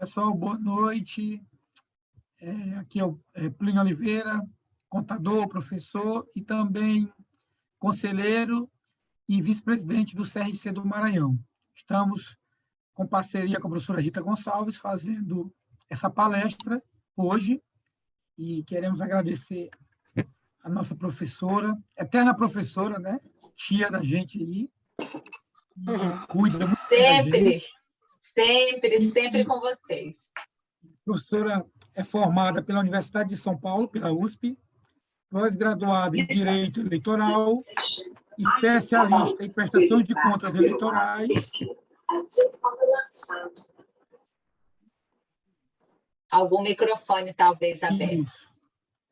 Pessoal, boa noite. É, aqui é o é, Plínio Oliveira, contador, professor e também conselheiro e vice-presidente do CRC do Maranhão. Estamos com parceria com a professora Rita Gonçalves fazendo essa palestra hoje e queremos agradecer a nossa professora, eterna professora, né? Tia da gente aí, cuida muito sempre, da gente. Sempre, sempre com vocês. A professora é formada pela Universidade de São Paulo, pela USP, pós-graduada em Direito Eleitoral, especialista em prestação de contas eleitorais. Algum microfone, talvez, aberto. Isso.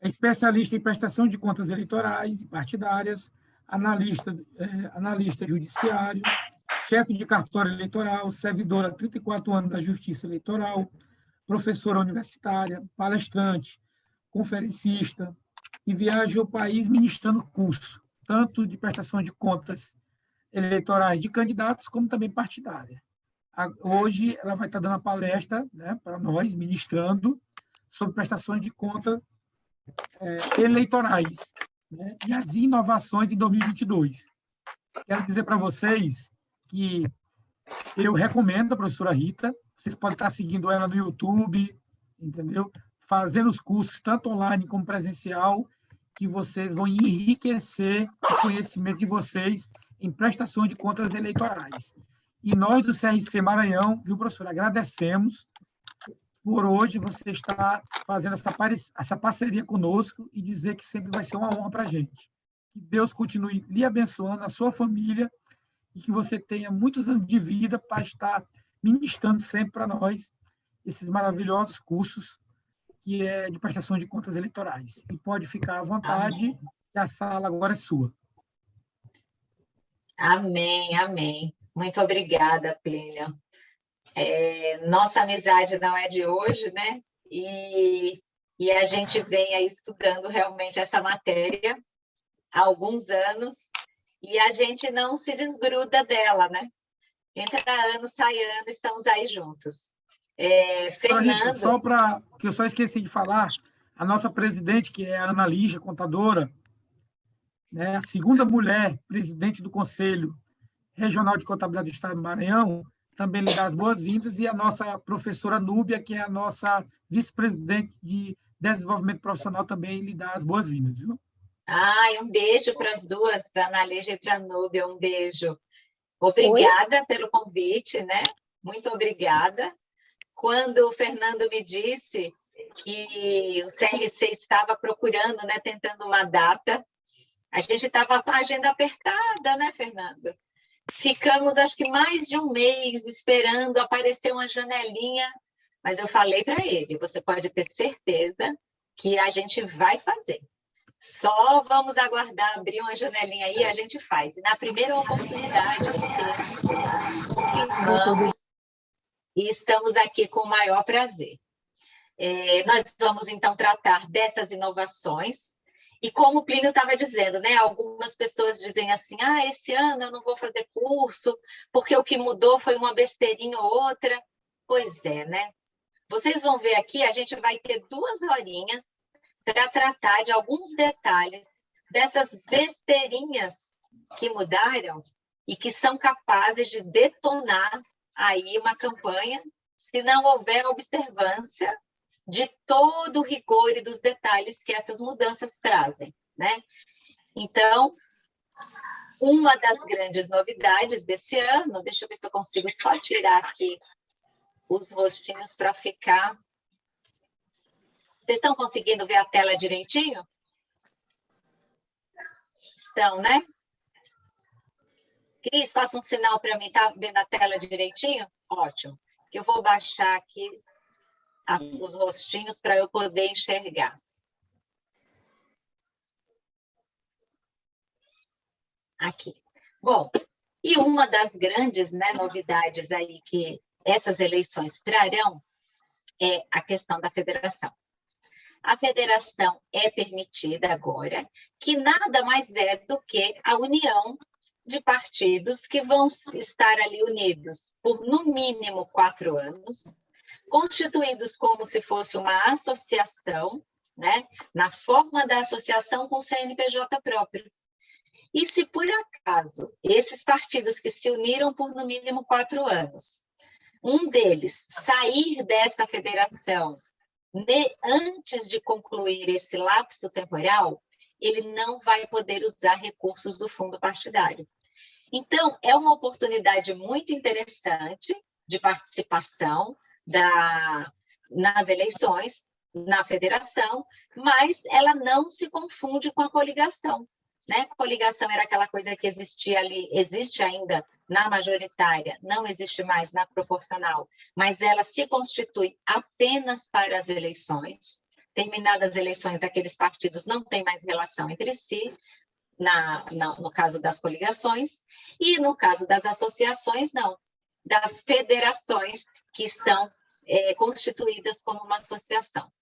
É especialista em prestação de contas eleitorais e partidárias, analista, é, analista judiciário, chefe de cartório eleitoral, servidora há 34 anos da Justiça Eleitoral, professora universitária, palestrante, conferencista, e viaja ao país ministrando curso, tanto de prestação de contas eleitorais de candidatos, como também partidária. Hoje ela vai estar dando a palestra né, para nós, ministrando, sobre prestações de contas é, eleitorais né, e as inovações em 2022. Quero dizer para vocês que eu recomendo a professora Rita, vocês podem estar seguindo ela no YouTube, entendeu? Fazendo os cursos, tanto online como presencial, que vocês vão enriquecer o conhecimento de vocês em prestação de contas eleitorais. E nós do CRC Maranhão, viu, professora, agradecemos por hoje você estar fazendo essa, essa parceria conosco e dizer que sempre vai ser uma honra para a gente. Que Deus continue lhe abençoando, a sua família, e que você tenha muitos anos de vida para estar ministrando sempre para nós esses maravilhosos cursos que é de prestação de contas eleitorais. E pode ficar à vontade, a sala agora é sua. Amém, amém. Muito obrigada, Plínio. É, nossa amizade não é de hoje, né? E, e a gente vem aí estudando realmente essa matéria há alguns anos e a gente não se desgruda dela, né? Entra ano, sai ano, estamos aí juntos. É, Fernando... Só para que eu só esqueci de falar, a nossa presidente, que é a Ana Lígia, contadora, né, a segunda mulher presidente do Conselho Regional de Contabilidade do Estado do Maranhão, também lhe dá as boas-vindas, e a nossa professora Núbia, que é a nossa vice-presidente de Desenvolvimento Profissional, também lhe dá as boas-vindas, viu? Ai, um beijo para as duas, para a Analígia e para a Núbia, um beijo. Obrigada Oi? pelo convite, né? Muito obrigada. Quando o Fernando me disse que o CRC estava procurando, né, tentando uma data, a gente estava com a agenda apertada, né, Fernando? Ficamos, acho que mais de um mês esperando aparecer uma janelinha, mas eu falei para ele, você pode ter certeza que a gente vai fazer. Só vamos aguardar abrir uma janelinha aí, a gente faz. E na primeira oportunidade vamos, e estamos aqui com o maior prazer. É, nós vamos, então, tratar dessas inovações. E como o Plínio estava dizendo, né, algumas pessoas dizem assim, ah, esse ano eu não vou fazer curso, porque o que mudou foi uma besteirinha ou outra. Pois é, né? Vocês vão ver aqui, a gente vai ter duas horinhas para tratar de alguns detalhes dessas besteirinhas que mudaram e que são capazes de detonar aí uma campanha se não houver observância de todo o rigor e dos detalhes que essas mudanças trazem, né? Então, uma das grandes novidades desse ano, deixa eu ver se eu consigo só tirar aqui os rostinhos para ficar vocês estão conseguindo ver a tela direitinho? Estão, né? Cris, faça um sinal para mim, tá vendo a tela direitinho? Ótimo. Que eu vou baixar aqui as, os rostinhos para eu poder enxergar. Aqui. Bom, e uma das grandes né, novidades aí que essas eleições trarão é a questão da federação a federação é permitida agora, que nada mais é do que a união de partidos que vão estar ali unidos por no mínimo quatro anos, constituídos como se fosse uma associação, né? na forma da associação com o CNPJ próprio. E se por acaso esses partidos que se uniram por no mínimo quatro anos, um deles sair dessa federação antes de concluir esse lapso temporal, ele não vai poder usar recursos do fundo partidário. Então, é uma oportunidade muito interessante de participação da, nas eleições, na federação, mas ela não se confunde com a coligação. Né? Coligação era aquela coisa que existia ali, existe ainda na majoritária, não existe mais na proporcional, mas ela se constitui apenas para as eleições. Terminadas as eleições, aqueles partidos não têm mais relação entre si, na, na, no caso das coligações, e no caso das associações, não, das federações que estão é, constituídas como uma associação.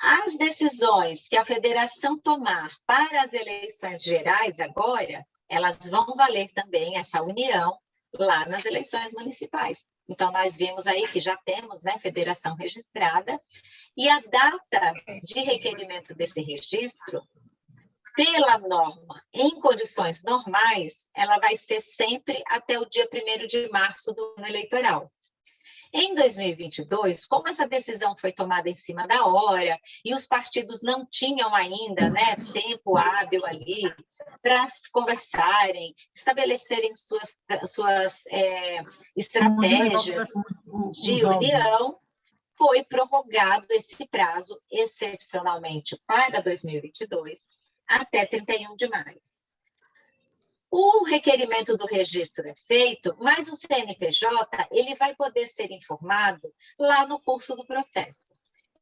As decisões que a federação tomar para as eleições gerais agora, elas vão valer também essa união lá nas eleições municipais. Então, nós vimos aí que já temos né, federação registrada, e a data de requerimento desse registro, pela norma, em condições normais, ela vai ser sempre até o dia 1 de março do ano eleitoral. Em 2022, como essa decisão foi tomada em cima da hora e os partidos não tinham ainda né, tempo hábil ali para conversarem, estabelecerem suas, suas é, estratégias de união, foi prorrogado esse prazo excepcionalmente para 2022 até 31 de maio. O requerimento do registro é feito, mas o CNPJ ele vai poder ser informado lá no curso do processo.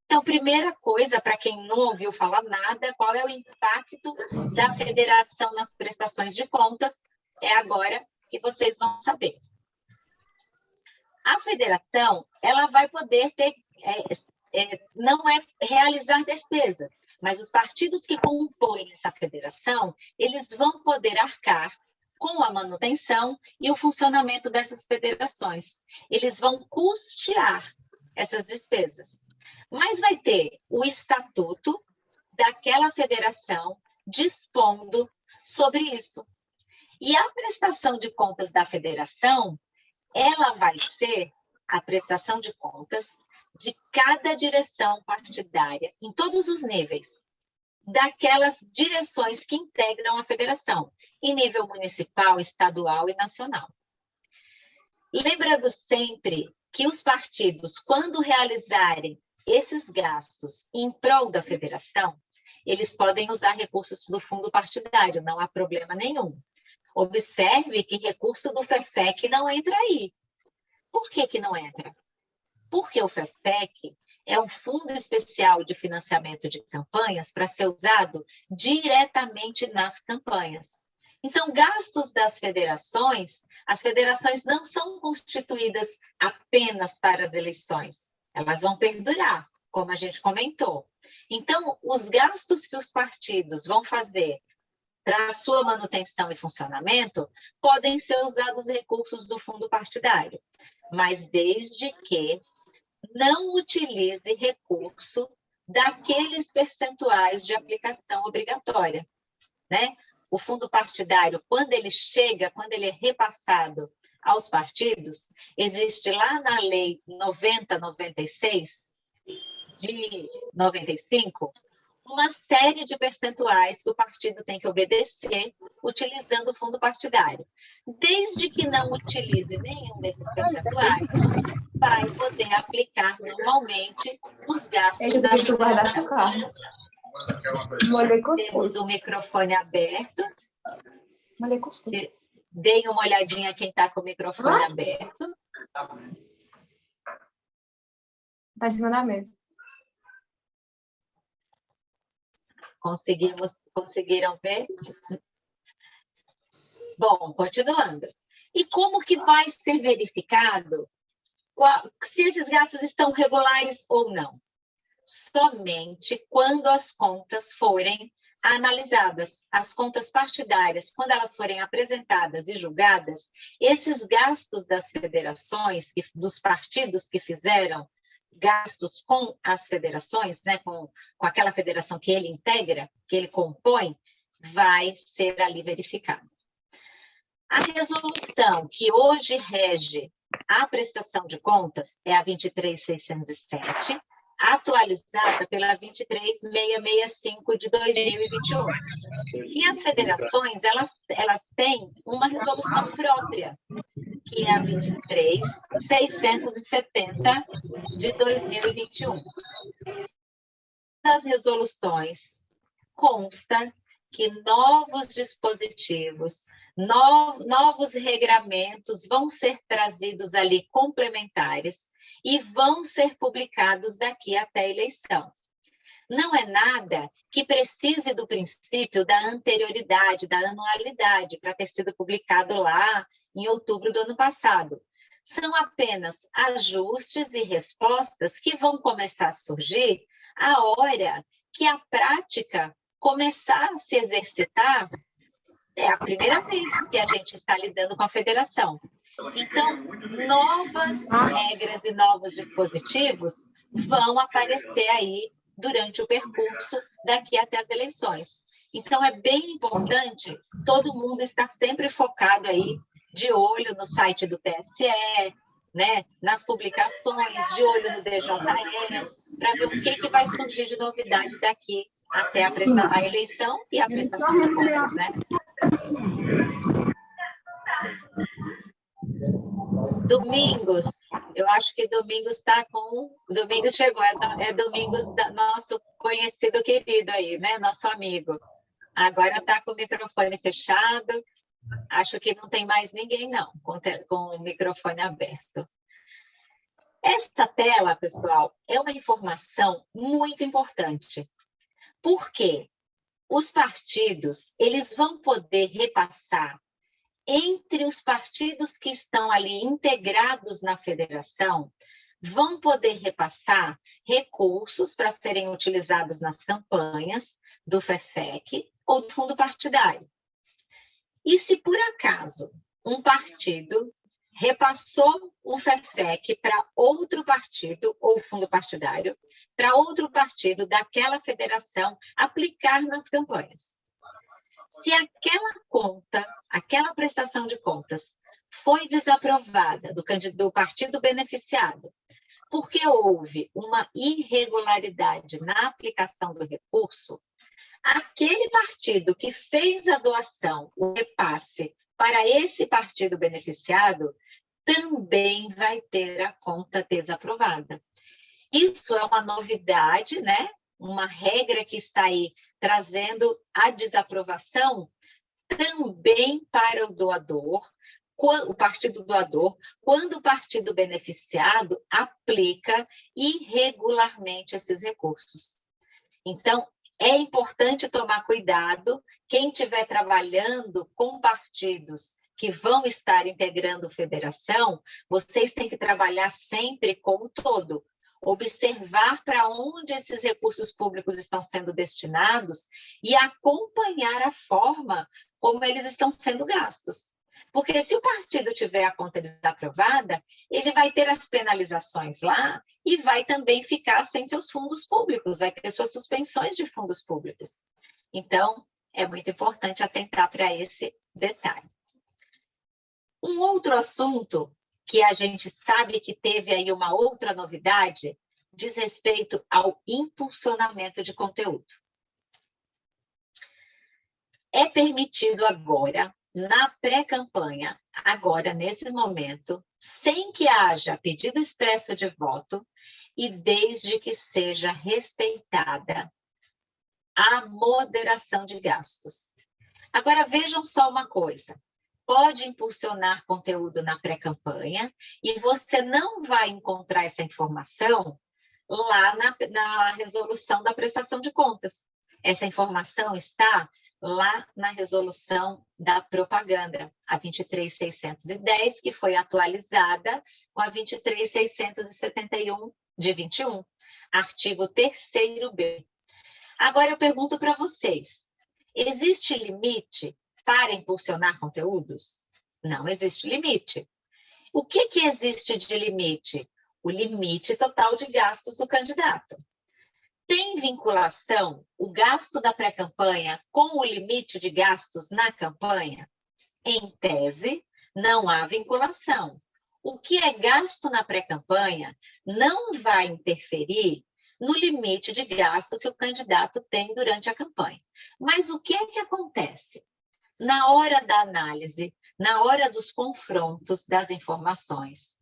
Então, primeira coisa, para quem não ouviu falar nada, qual é o impacto da federação nas prestações de contas, é agora que vocês vão saber. A federação, ela vai poder ter, é, é, não é realizar despesas, mas os partidos que compõem essa federação, eles vão poder arcar com a manutenção e o funcionamento dessas federações. Eles vão custear essas despesas. Mas vai ter o estatuto daquela federação dispondo sobre isso. E a prestação de contas da federação, ela vai ser a prestação de contas de cada direção partidária, em todos os níveis, daquelas direções que integram a federação, em nível municipal, estadual e nacional. Lembrando sempre que os partidos, quando realizarem esses gastos em prol da federação, eles podem usar recursos do fundo partidário, não há problema nenhum. Observe que recurso do FEFEC não entra aí. Por que, que não entra? Porque o FEFEC é um fundo especial de financiamento de campanhas para ser usado diretamente nas campanhas. Então, gastos das federações, as federações não são constituídas apenas para as eleições, elas vão perdurar, como a gente comentou. Então, os gastos que os partidos vão fazer para a sua manutenção e funcionamento podem ser usados recursos do fundo partidário, mas desde que não utilize recurso daqueles percentuais de aplicação obrigatória. Né? O fundo partidário, quando ele chega, quando ele é repassado aos partidos, existe lá na lei 9096 de 95 uma série de percentuais que o partido tem que obedecer utilizando o fundo partidário. Desde que não utilize nenhum desses percentuais, vai poder aplicar normalmente os gastos da guardar Molhei Temos o microfone aberto. Molhei cuscuz. Deem uma olhadinha quem está com o microfone ah? aberto. Está em cima da mesa. Conseguimos, conseguiram ver? Bom, continuando. E como que vai ser verificado qual, se esses gastos estão regulares ou não? Somente quando as contas forem analisadas as contas partidárias, quando elas forem apresentadas e julgadas, esses gastos das federações, dos partidos que fizeram gastos com as federações, né, com, com aquela federação que ele integra, que ele compõe, vai ser ali verificado. A resolução que hoje rege a prestação de contas é a 23607, atualizada pela 23665 de 2021. E as federações, elas, elas têm uma resolução própria, que é a 23670 de 2021. Nas resoluções consta que novos dispositivos, novos regramentos vão ser trazidos ali complementares e vão ser publicados daqui até a eleição. Não é nada que precise do princípio da anterioridade, da anualidade, para ter sido publicado lá em outubro do ano passado. São apenas ajustes e respostas que vão começar a surgir a hora que a prática começar a se exercitar. É a primeira vez que a gente está lidando com a federação. Então, novas regras e novos dispositivos vão aparecer aí durante o percurso daqui até as eleições. Então, é bem importante todo mundo estar sempre focado aí, de olho no site do TSE, né, nas publicações, de olho no DJE, para ver o que, que vai surgir de novidade daqui até a, a eleição e a prestação de contas, né? Domingos, eu acho que Domingos está com. Domingos chegou, é, é Domingos, da, nosso conhecido querido aí, né? Nosso amigo. Agora está com o microfone fechado. Acho que não tem mais ninguém, não, com, com o microfone aberto. Esta tela, pessoal, é uma informação muito importante. Por quê? Os partidos, eles vão poder repassar entre os partidos que estão ali integrados na federação, vão poder repassar recursos para serem utilizados nas campanhas do FEFEC ou do fundo partidário. E se por acaso um partido repassou o FEFEC para outro partido ou fundo partidário, para outro partido daquela federação aplicar nas campanhas. Se aquela conta, aquela prestação de contas, foi desaprovada do, do partido beneficiado, porque houve uma irregularidade na aplicação do recurso, aquele partido que fez a doação, o repasse, para esse partido beneficiado, também vai ter a conta desaprovada. Isso é uma novidade, né? Uma regra que está aí trazendo a desaprovação também para o doador, o partido doador, quando o partido beneficiado aplica irregularmente esses recursos. Então, é importante tomar cuidado, quem estiver trabalhando com partidos que vão estar integrando federação, vocês têm que trabalhar sempre com o todo, observar para onde esses recursos públicos estão sendo destinados e acompanhar a forma como eles estão sendo gastos. Porque se o partido tiver a conta desaprovada, ele vai ter as penalizações lá e vai também ficar sem seus fundos públicos, vai ter suas suspensões de fundos públicos. Então, é muito importante atentar para esse detalhe. Um outro assunto que a gente sabe que teve aí uma outra novidade, diz respeito ao impulsionamento de conteúdo. É permitido agora, na pré-campanha, agora, nesse momento, sem que haja pedido expresso de voto e desde que seja respeitada a moderação de gastos. Agora, vejam só uma coisa pode impulsionar conteúdo na pré-campanha e você não vai encontrar essa informação lá na, na resolução da prestação de contas. Essa informação está lá na resolução da propaganda, a 23610, que foi atualizada com a 23671 de 21, artigo 3 B. Agora eu pergunto para vocês, existe limite para impulsionar conteúdos? Não existe limite. O que, que existe de limite? O limite total de gastos do candidato. Tem vinculação o gasto da pré-campanha com o limite de gastos na campanha? Em tese, não há vinculação. O que é gasto na pré-campanha não vai interferir no limite de gastos que o candidato tem durante a campanha. Mas o que é que acontece? Na hora da análise, na hora dos confrontos das informações,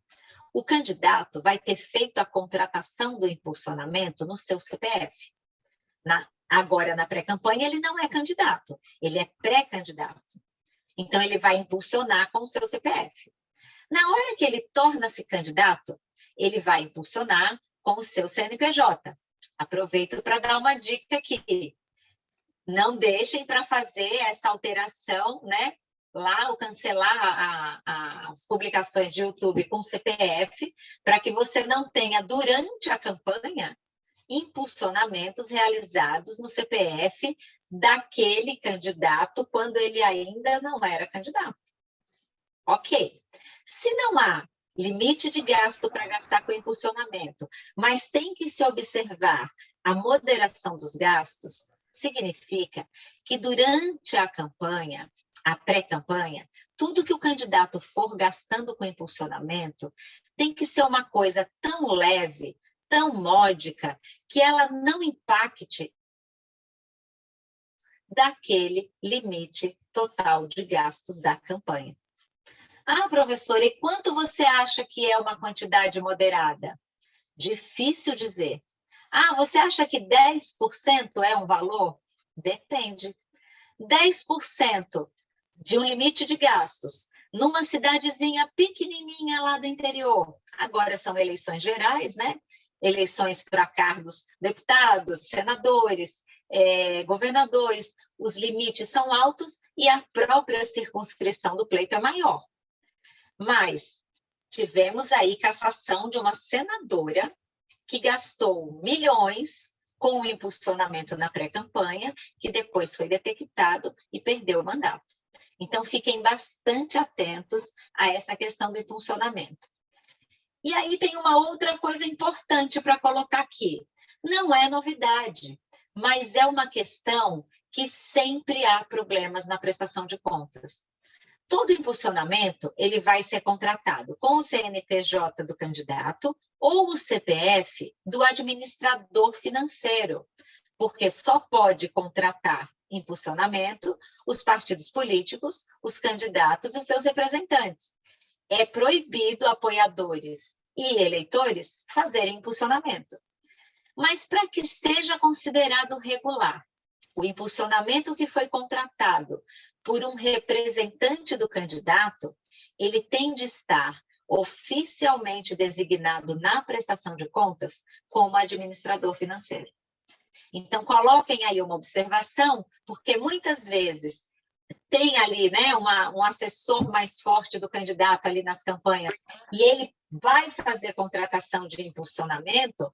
o candidato vai ter feito a contratação do impulsionamento no seu CPF. Na, agora, na pré-campanha, ele não é candidato, ele é pré-candidato. Então, ele vai impulsionar com o seu CPF. Na hora que ele torna-se candidato, ele vai impulsionar com o seu CNPJ. Aproveito para dar uma dica aqui. Não deixem para fazer essa alteração, né? Lá, ou cancelar a, a, as publicações de YouTube com CPF, para que você não tenha, durante a campanha, impulsionamentos realizados no CPF daquele candidato quando ele ainda não era candidato. Ok. Se não há limite de gasto para gastar com impulsionamento, mas tem que se observar a moderação dos gastos, significa que durante a campanha, a pré-campanha, tudo que o candidato for gastando com impulsionamento tem que ser uma coisa tão leve, tão módica, que ela não impacte daquele limite total de gastos da campanha. Ah, professora, e quanto você acha que é uma quantidade moderada? Difícil dizer. Ah, você acha que 10% é um valor? Depende. 10% de um limite de gastos numa cidadezinha pequenininha lá do interior. Agora são eleições gerais, né? Eleições para cargos deputados, senadores, é, governadores. Os limites são altos e a própria circunscrição do pleito é maior. Mas tivemos aí cassação de uma senadora que gastou milhões com o impulsionamento na pré-campanha, que depois foi detectado e perdeu o mandato. Então, fiquem bastante atentos a essa questão do impulsionamento. E aí tem uma outra coisa importante para colocar aqui. Não é novidade, mas é uma questão que sempre há problemas na prestação de contas. Todo impulsionamento ele vai ser contratado com o CNPJ do candidato ou o CPF do administrador financeiro, porque só pode contratar impulsionamento os partidos políticos, os candidatos e os seus representantes. É proibido apoiadores e eleitores fazerem impulsionamento. Mas para que seja considerado regular, o impulsionamento que foi contratado por um representante do candidato, ele tem de estar oficialmente designado na prestação de contas como administrador financeiro. Então, coloquem aí uma observação, porque muitas vezes tem ali né, uma, um assessor mais forte do candidato ali nas campanhas, e ele vai fazer contratação de impulsionamento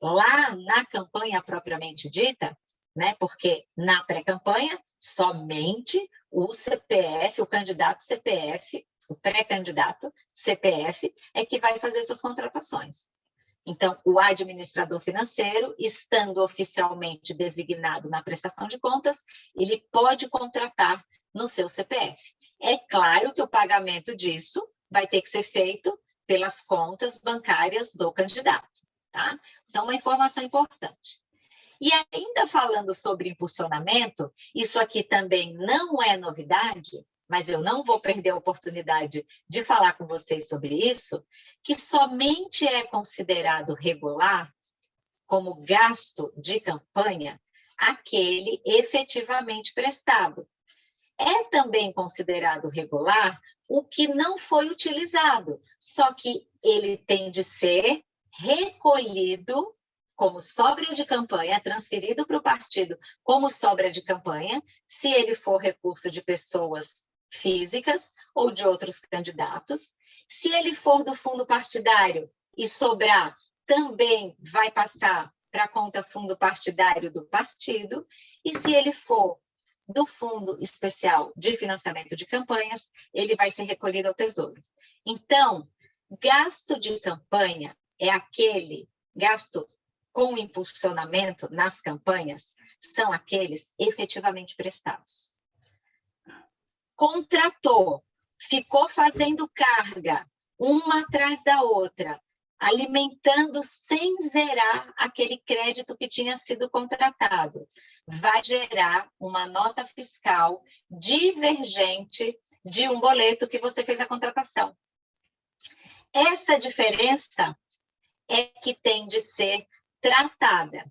lá na campanha propriamente dita, né? porque na pré-campanha, somente o CPF, o candidato CPF, o pré-candidato CPF, é que vai fazer suas contratações. Então, o administrador financeiro, estando oficialmente designado na prestação de contas, ele pode contratar no seu CPF. É claro que o pagamento disso vai ter que ser feito pelas contas bancárias do candidato. Tá? Então, uma informação importante. E ainda falando sobre impulsionamento, isso aqui também não é novidade, mas eu não vou perder a oportunidade de falar com vocês sobre isso, que somente é considerado regular como gasto de campanha aquele efetivamente prestado. É também considerado regular o que não foi utilizado, só que ele tem de ser recolhido como sobra de campanha, transferido para o partido como sobra de campanha, se ele for recurso de pessoas físicas ou de outros candidatos. Se ele for do fundo partidário e sobrar, também vai passar para a conta fundo partidário do partido. E se ele for do Fundo Especial de Financiamento de Campanhas, ele vai ser recolhido ao Tesouro. Então, gasto de campanha é aquele gasto com impulsionamento nas campanhas, são aqueles efetivamente prestados. Contratou, ficou fazendo carga, uma atrás da outra, alimentando sem zerar aquele crédito que tinha sido contratado. Vai gerar uma nota fiscal divergente de um boleto que você fez a contratação. Essa diferença é que tem de ser tratada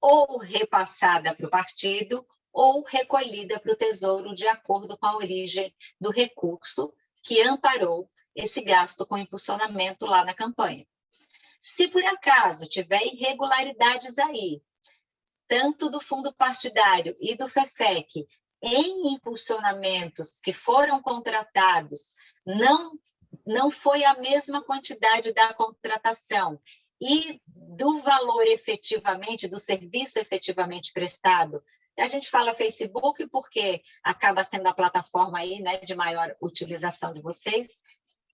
ou repassada para o partido ou recolhida para o Tesouro de acordo com a origem do recurso que amparou esse gasto com impulsionamento lá na campanha. Se por acaso tiver irregularidades aí, tanto do fundo partidário e do FEFEC, em impulsionamentos que foram contratados, não, não foi a mesma quantidade da contratação e do valor efetivamente, do serviço efetivamente prestado. A gente fala Facebook porque acaba sendo a plataforma aí, né, de maior utilização de vocês,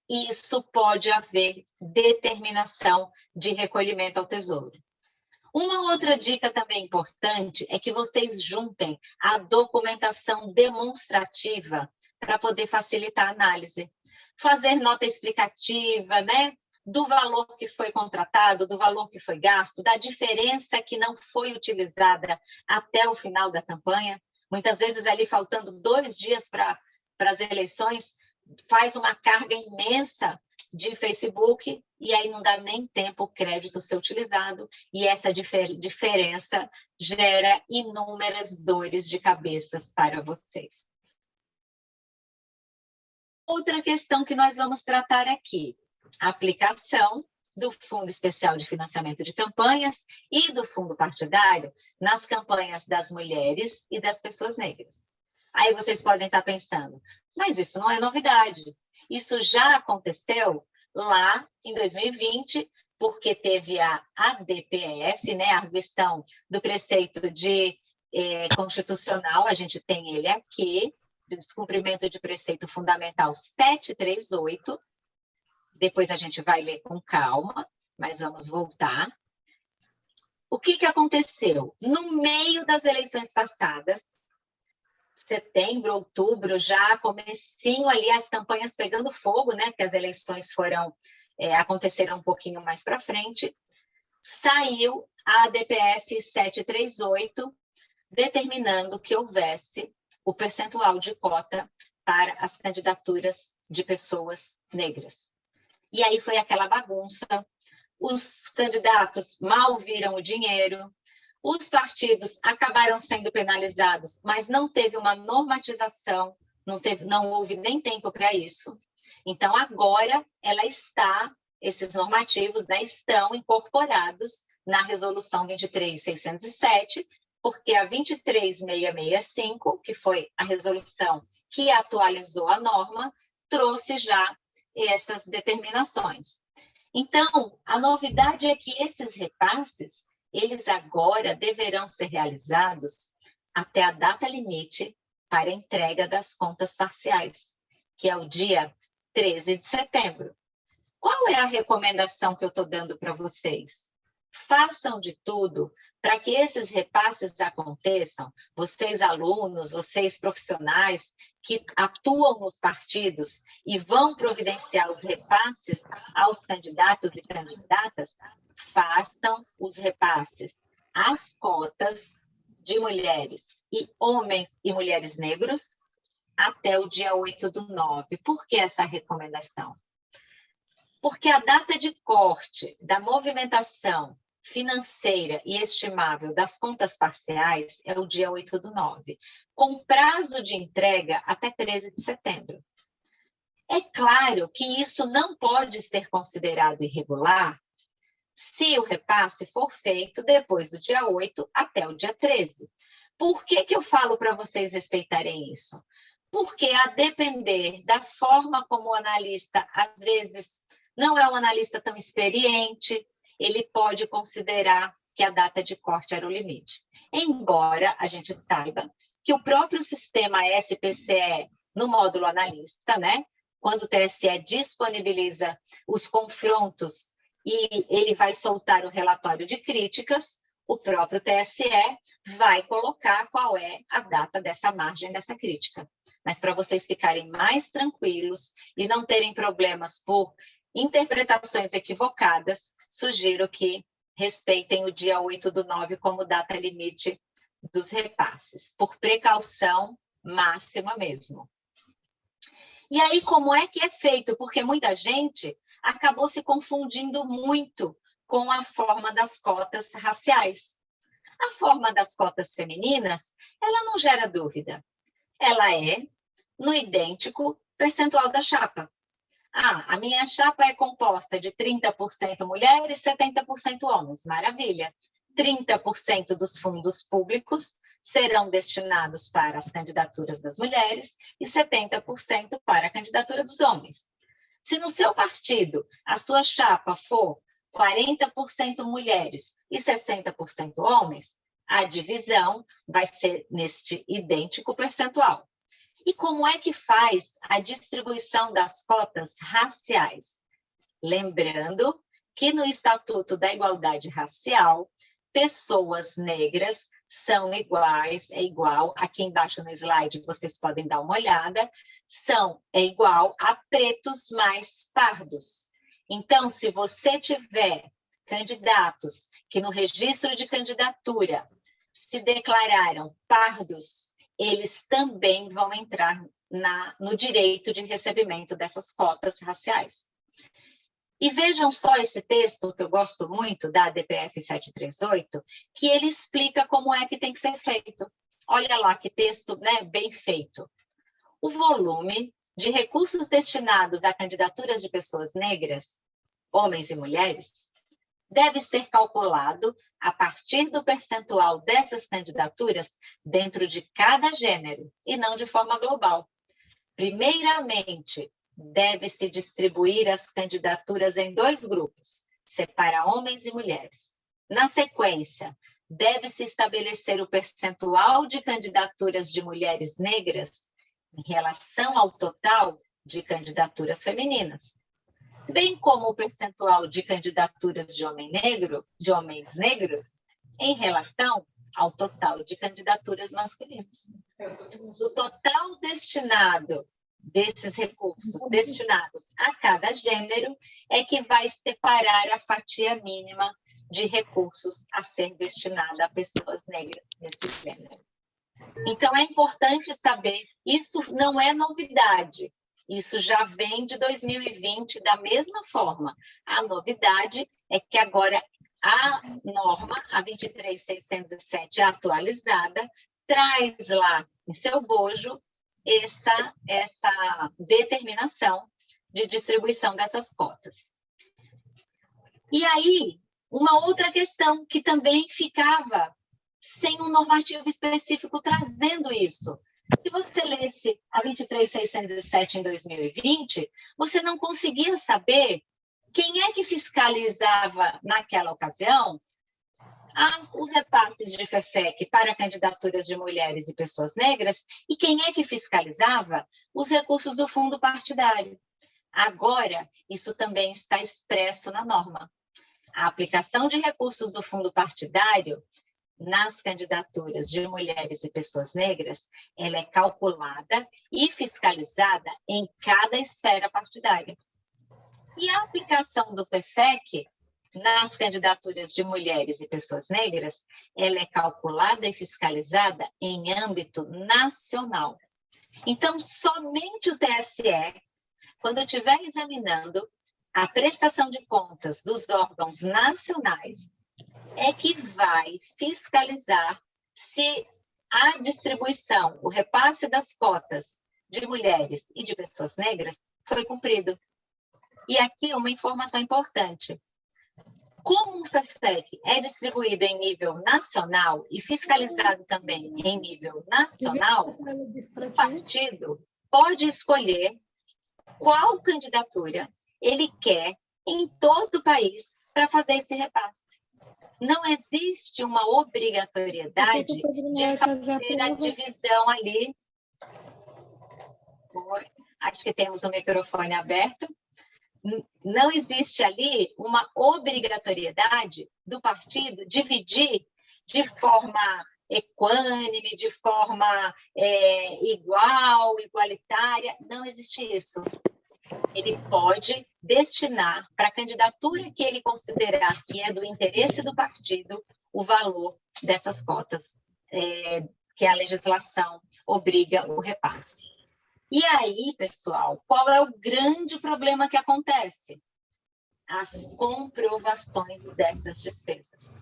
isso pode haver determinação de recolhimento ao tesouro. Uma outra dica também importante é que vocês juntem a documentação demonstrativa para poder facilitar a análise. Fazer nota explicativa, né? Do valor que foi contratado, do valor que foi gasto, da diferença que não foi utilizada até o final da campanha. Muitas vezes ali faltando dois dias para as eleições, faz uma carga imensa de Facebook e aí não dá nem tempo o crédito ser utilizado e essa difer diferença gera inúmeras dores de cabeças para vocês. Outra questão que nós vamos tratar aqui, aplicação do Fundo Especial de Financiamento de Campanhas e do Fundo Partidário nas campanhas das mulheres e das pessoas negras. Aí vocês podem estar pensando, mas isso não é novidade. Isso já aconteceu lá em 2020, porque teve a ADPF, né, a arguição do preceito de eh, constitucional, a gente tem ele aqui, de descumprimento de preceito fundamental 738. Depois a gente vai ler com calma, mas vamos voltar. O que, que aconteceu? No meio das eleições passadas, setembro, outubro, já comecinho ali as campanhas pegando fogo, né? Porque as eleições foram é, aconteceram um pouquinho mais para frente. Saiu a DPF 738 determinando que houvesse o percentual de cota para as candidaturas de pessoas negras. E aí foi aquela bagunça. Os candidatos mal viram o dinheiro, os partidos acabaram sendo penalizados, mas não teve uma normatização, não, teve, não houve nem tempo para isso. Então, agora, ela está, esses normativos né, estão incorporados na Resolução 23607, porque a 23665, que foi a resolução que atualizou a norma, trouxe já essas determinações. Então, a novidade é que esses repasses eles agora deverão ser realizados até a data limite para entrega das contas parciais, que é o dia 13 de setembro. Qual é a recomendação que eu estou dando para vocês? Façam de tudo para que esses repasses aconteçam, vocês alunos, vocês profissionais que atuam nos partidos e vão providenciar os repasses aos candidatos e candidatas, façam os repasses às cotas de mulheres e homens e mulheres negros até o dia 8 do 9. Por que essa recomendação? Porque a data de corte da movimentação financeira e estimável das contas parciais é o dia 8 do 9, com prazo de entrega até 13 de setembro. É claro que isso não pode ser considerado irregular se o repasse for feito depois do dia 8 até o dia 13. Por que, que eu falo para vocês respeitarem isso? Porque a depender da forma como o analista, às vezes, não é um analista tão experiente, ele pode considerar que a data de corte era o limite. Embora a gente saiba que o próprio sistema SPCE, no módulo analista, né? quando o TSE disponibiliza os confrontos e ele vai soltar o relatório de críticas, o próprio TSE vai colocar qual é a data dessa margem dessa crítica. Mas para vocês ficarem mais tranquilos e não terem problemas por interpretações equivocadas, sugiro que respeitem o dia 8 do 9 como data limite dos repasses, por precaução máxima mesmo. E aí, como é que é feito? Porque muita gente acabou se confundindo muito com a forma das cotas raciais. A forma das cotas femininas, ela não gera dúvida. Ela é no idêntico percentual da chapa. Ah, a minha chapa é composta de 30% mulheres, 70% homens. Maravilha. 30% dos fundos públicos serão destinados para as candidaturas das mulheres e 70% para a candidatura dos homens. Se no seu partido a sua chapa for 40% mulheres e 60% homens, a divisão vai ser neste idêntico percentual. E como é que faz a distribuição das cotas raciais? Lembrando que no Estatuto da Igualdade Racial, pessoas negras são iguais, é igual, aqui embaixo no slide vocês podem dar uma olhada, são, é igual a pretos mais pardos. Então, se você tiver candidatos que no registro de candidatura se declararam pardos eles também vão entrar na, no direito de recebimento dessas cotas raciais. E vejam só esse texto, que eu gosto muito, da DPF 738, que ele explica como é que tem que ser feito. Olha lá que texto né, bem feito. O volume de recursos destinados a candidaturas de pessoas negras, homens e mulheres, deve ser calculado a partir do percentual dessas candidaturas dentro de cada gênero, e não de forma global. Primeiramente, deve-se distribuir as candidaturas em dois grupos, separa homens e mulheres. Na sequência, deve-se estabelecer o percentual de candidaturas de mulheres negras em relação ao total de candidaturas femininas bem como o percentual de candidaturas de, homem negro, de homens negros em relação ao total de candidaturas masculinas. O total destinado desses recursos destinados a cada gênero é que vai separar a fatia mínima de recursos a ser destinada a pessoas negras nesse gênero. Então, é importante saber, isso não é novidade, isso já vem de 2020 da mesma forma. A novidade é que agora a norma, a 23607 atualizada, traz lá em seu bojo essa, essa determinação de distribuição dessas cotas. E aí, uma outra questão que também ficava sem um normativo específico trazendo isso, se você lesse a 23607 em 2020, você não conseguia saber quem é que fiscalizava naquela ocasião as, os repasses de FEFEC para candidaturas de mulheres e pessoas negras e quem é que fiscalizava os recursos do fundo partidário. Agora, isso também está expresso na norma. A aplicação de recursos do fundo partidário nas candidaturas de mulheres e pessoas negras, ela é calculada e fiscalizada em cada esfera partidária. E a aplicação do PFEC nas candidaturas de mulheres e pessoas negras, ela é calculada e fiscalizada em âmbito nacional. Então, somente o TSE, quando estiver examinando a prestação de contas dos órgãos nacionais é que vai fiscalizar se a distribuição, o repasse das cotas de mulheres e de pessoas negras foi cumprido. E aqui uma informação importante. Como o FEFTEC é distribuído em nível nacional e fiscalizado também em nível nacional, o partido pode escolher qual candidatura ele quer em todo o país para fazer esse repasse. Não existe uma obrigatoriedade de fazer a divisão ali. Acho que temos o microfone aberto. Não existe ali uma obrigatoriedade do partido dividir de forma equânime, de forma é, igual, igualitária. Não existe isso. Ele pode destinar para a candidatura que ele considerar que é do interesse do partido o valor dessas cotas é, que a legislação obriga o repasse. E aí, pessoal, qual é o grande problema que acontece? As comprovações dessas despesas.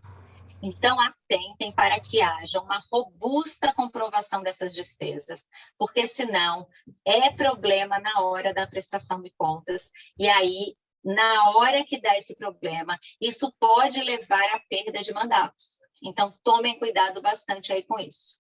Então, atentem para que haja uma robusta comprovação dessas despesas, porque senão é problema na hora da prestação de contas, e aí, na hora que dá esse problema, isso pode levar à perda de mandatos. Então, tomem cuidado bastante aí com isso.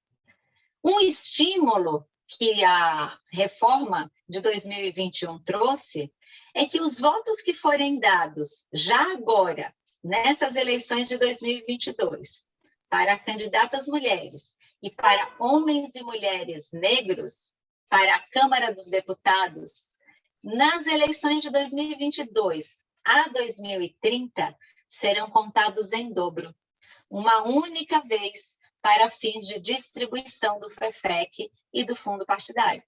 Um estímulo que a reforma de 2021 trouxe é que os votos que forem dados já agora nessas eleições de 2022 para candidatas mulheres e para homens e mulheres negros para a Câmara dos Deputados, nas eleições de 2022 a 2030, serão contados em dobro, uma única vez para fins de distribuição do FEFEC e do fundo partidário.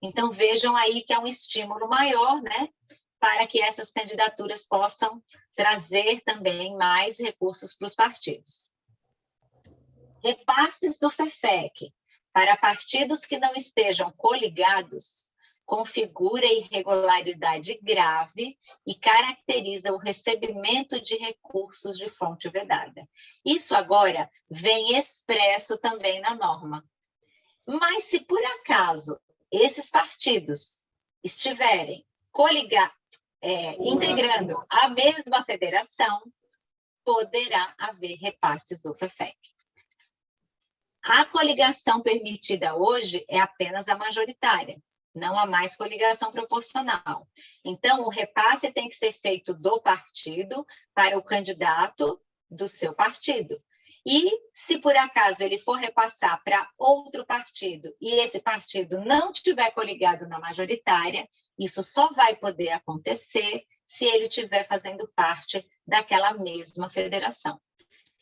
Então, vejam aí que é um estímulo maior, né, para que essas candidaturas possam trazer também mais recursos para os partidos. Repasses do FEFEC para partidos que não estejam coligados configura irregularidade grave e caracteriza o recebimento de recursos de fonte vedada. Isso agora vem expresso também na norma. Mas se por acaso esses partidos estiverem coligados, é, integrando a mesma federação, poderá haver repasses do FEFEC. A coligação permitida hoje é apenas a majoritária, não há mais coligação proporcional. Então, o repasse tem que ser feito do partido para o candidato do seu partido. E, se por acaso ele for repassar para outro partido e esse partido não estiver coligado na majoritária, isso só vai poder acontecer se ele estiver fazendo parte daquela mesma federação.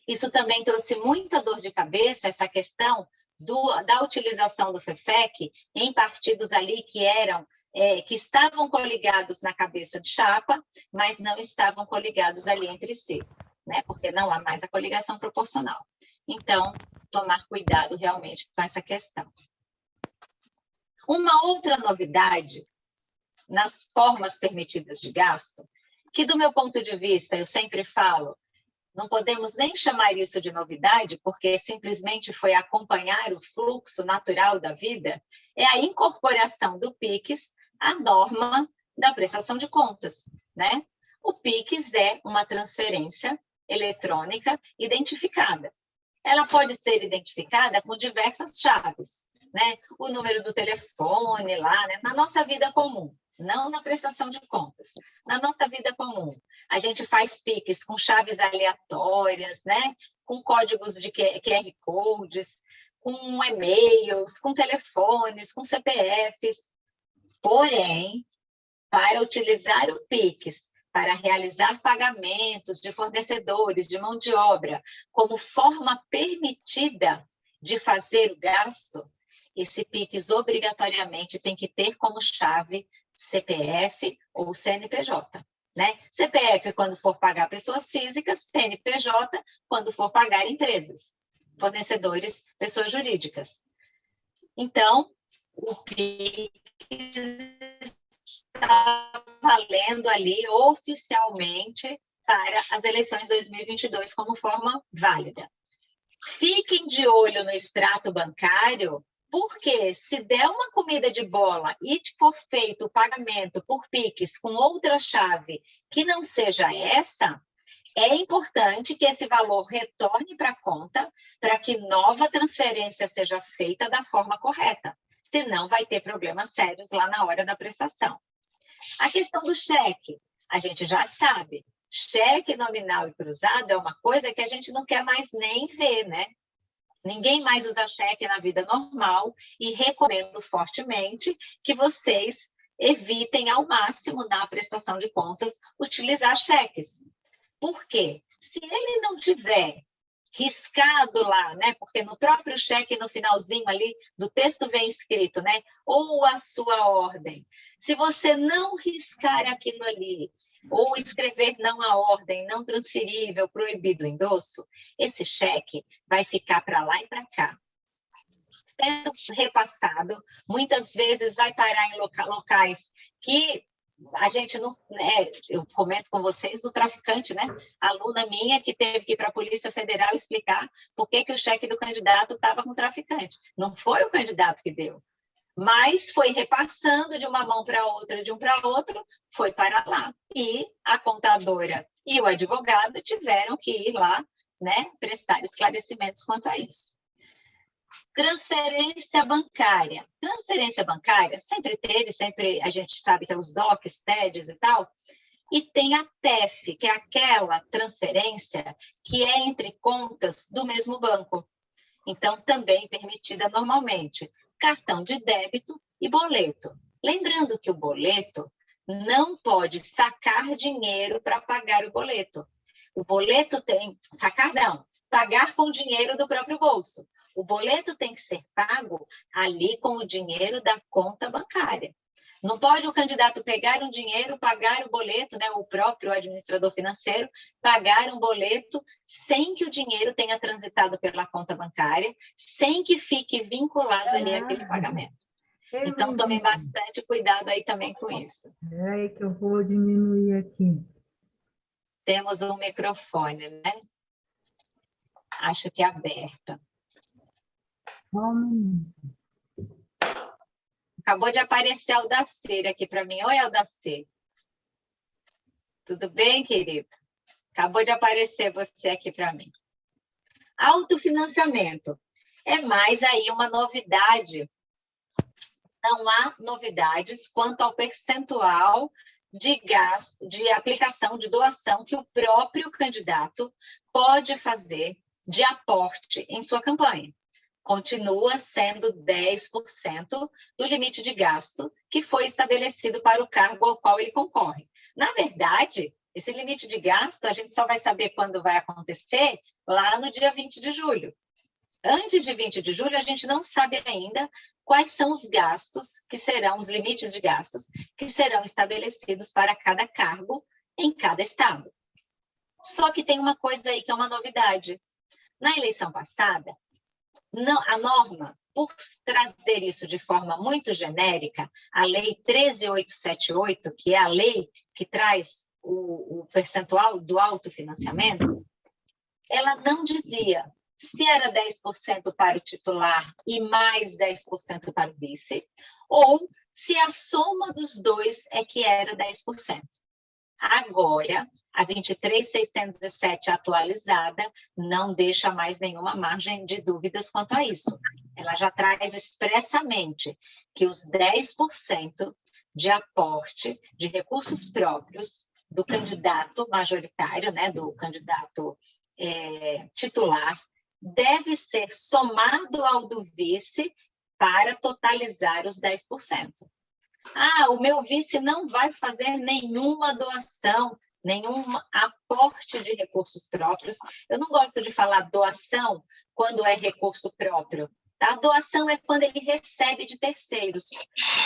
Isso também trouxe muita dor de cabeça, essa questão do, da utilização do FEFEC em partidos ali que eram é, que estavam coligados na cabeça de chapa, mas não estavam coligados ali entre si, né? porque não há mais a coligação proporcional. Então, tomar cuidado realmente com essa questão. Uma outra novidade nas formas permitidas de gasto, que do meu ponto de vista, eu sempre falo, não podemos nem chamar isso de novidade, porque simplesmente foi acompanhar o fluxo natural da vida, é a incorporação do PIX à norma da prestação de contas. Né? O PIX é uma transferência eletrônica identificada. Ela pode ser identificada com diversas chaves, né? O número do telefone lá, né? Na nossa vida comum não na prestação de contas. Na nossa vida comum, a gente faz PIX com chaves aleatórias, né? com códigos de QR Codes, com e-mails, com telefones, com CPFs. Porém, para utilizar o PIX para realizar pagamentos de fornecedores, de mão de obra, como forma permitida de fazer o gasto, esse PIX obrigatoriamente tem que ter como chave CPF ou CNPJ. Né? CPF quando for pagar pessoas físicas, CNPJ quando for pagar empresas, fornecedores, pessoas jurídicas. Então, o PIX está valendo ali oficialmente para as eleições 2022 como forma válida. Fiquem de olho no extrato bancário porque se der uma comida de bola e for feito o pagamento por PIX com outra chave que não seja essa, é importante que esse valor retorne para a conta para que nova transferência seja feita da forma correta. Senão vai ter problemas sérios lá na hora da prestação. A questão do cheque, a gente já sabe. cheque nominal e cruzado é uma coisa que a gente não quer mais nem ver, né? Ninguém mais usa cheque na vida normal e recomendo fortemente que vocês evitem ao máximo na prestação de contas utilizar cheques. Por quê? Se ele não tiver riscado lá, né? Porque no próprio cheque, no finalzinho ali do texto vem escrito, né? Ou a sua ordem. Se você não riscar aquilo ali, ou escrever não a ordem, não transferível, proibido o endosso, esse cheque vai ficar para lá e para cá. Sendo repassado, muitas vezes vai parar em locais que a gente não, né, eu comento com vocês do traficante, né? Aluna minha que teve que ir para a Polícia Federal explicar por que, que o cheque do candidato estava com o traficante. Não foi o candidato que deu, mas foi repassando de uma mão para outra, de um para outro, foi para lá. E a contadora e o advogado tiveram que ir lá, né, prestar esclarecimentos quanto a isso. Transferência bancária. Transferência bancária sempre teve, sempre a gente sabe que é os DOCs, TEDs e tal, e tem a TEF, que é aquela transferência que é entre contas do mesmo banco. Então, também permitida normalmente cartão de débito e boleto. Lembrando que o boleto não pode sacar dinheiro para pagar o boleto. O boleto tem, sacar não, pagar com dinheiro do próprio bolso. O boleto tem que ser pago ali com o dinheiro da conta bancária. Não pode o candidato pegar um dinheiro, pagar o boleto, né, o próprio administrador financeiro, pagar um boleto sem que o dinheiro tenha transitado pela conta bancária, sem que fique vinculado ali aquele pagamento. Então, tomem bastante cuidado aí também com isso. É que eu vou diminuir aqui. Temos um microfone, né? Acho que é aberto. Acabou de aparecer a Aldaceira aqui para mim. Oi, Aldaceira. Tudo bem, querido? Acabou de aparecer você aqui para mim. Autofinanciamento. É mais aí uma novidade. Não há novidades quanto ao percentual de gasto, de aplicação, de doação que o próprio candidato pode fazer de aporte em sua campanha continua sendo 10% do limite de gasto que foi estabelecido para o cargo ao qual ele concorre. Na verdade, esse limite de gasto a gente só vai saber quando vai acontecer lá no dia 20 de julho. Antes de 20 de julho, a gente não sabe ainda quais são os gastos que serão, os limites de gastos que serão estabelecidos para cada cargo em cada estado. Só que tem uma coisa aí que é uma novidade. Na eleição passada, não, a norma, por trazer isso de forma muito genérica, a Lei 13878, que é a lei que traz o, o percentual do autofinanciamento, ela não dizia se era 10% para o titular e mais 10% para o vice, ou se a soma dos dois é que era 10%. Agora, a 23607 atualizada não deixa mais nenhuma margem de dúvidas quanto a isso. Ela já traz expressamente que os 10% de aporte de recursos próprios do candidato majoritário, né, do candidato é, titular, deve ser somado ao do vice para totalizar os 10%. Ah, o meu vice não vai fazer nenhuma doação nenhum aporte de recursos próprios. Eu não gosto de falar doação quando é recurso próprio. Tá? Doação é quando ele recebe de terceiros.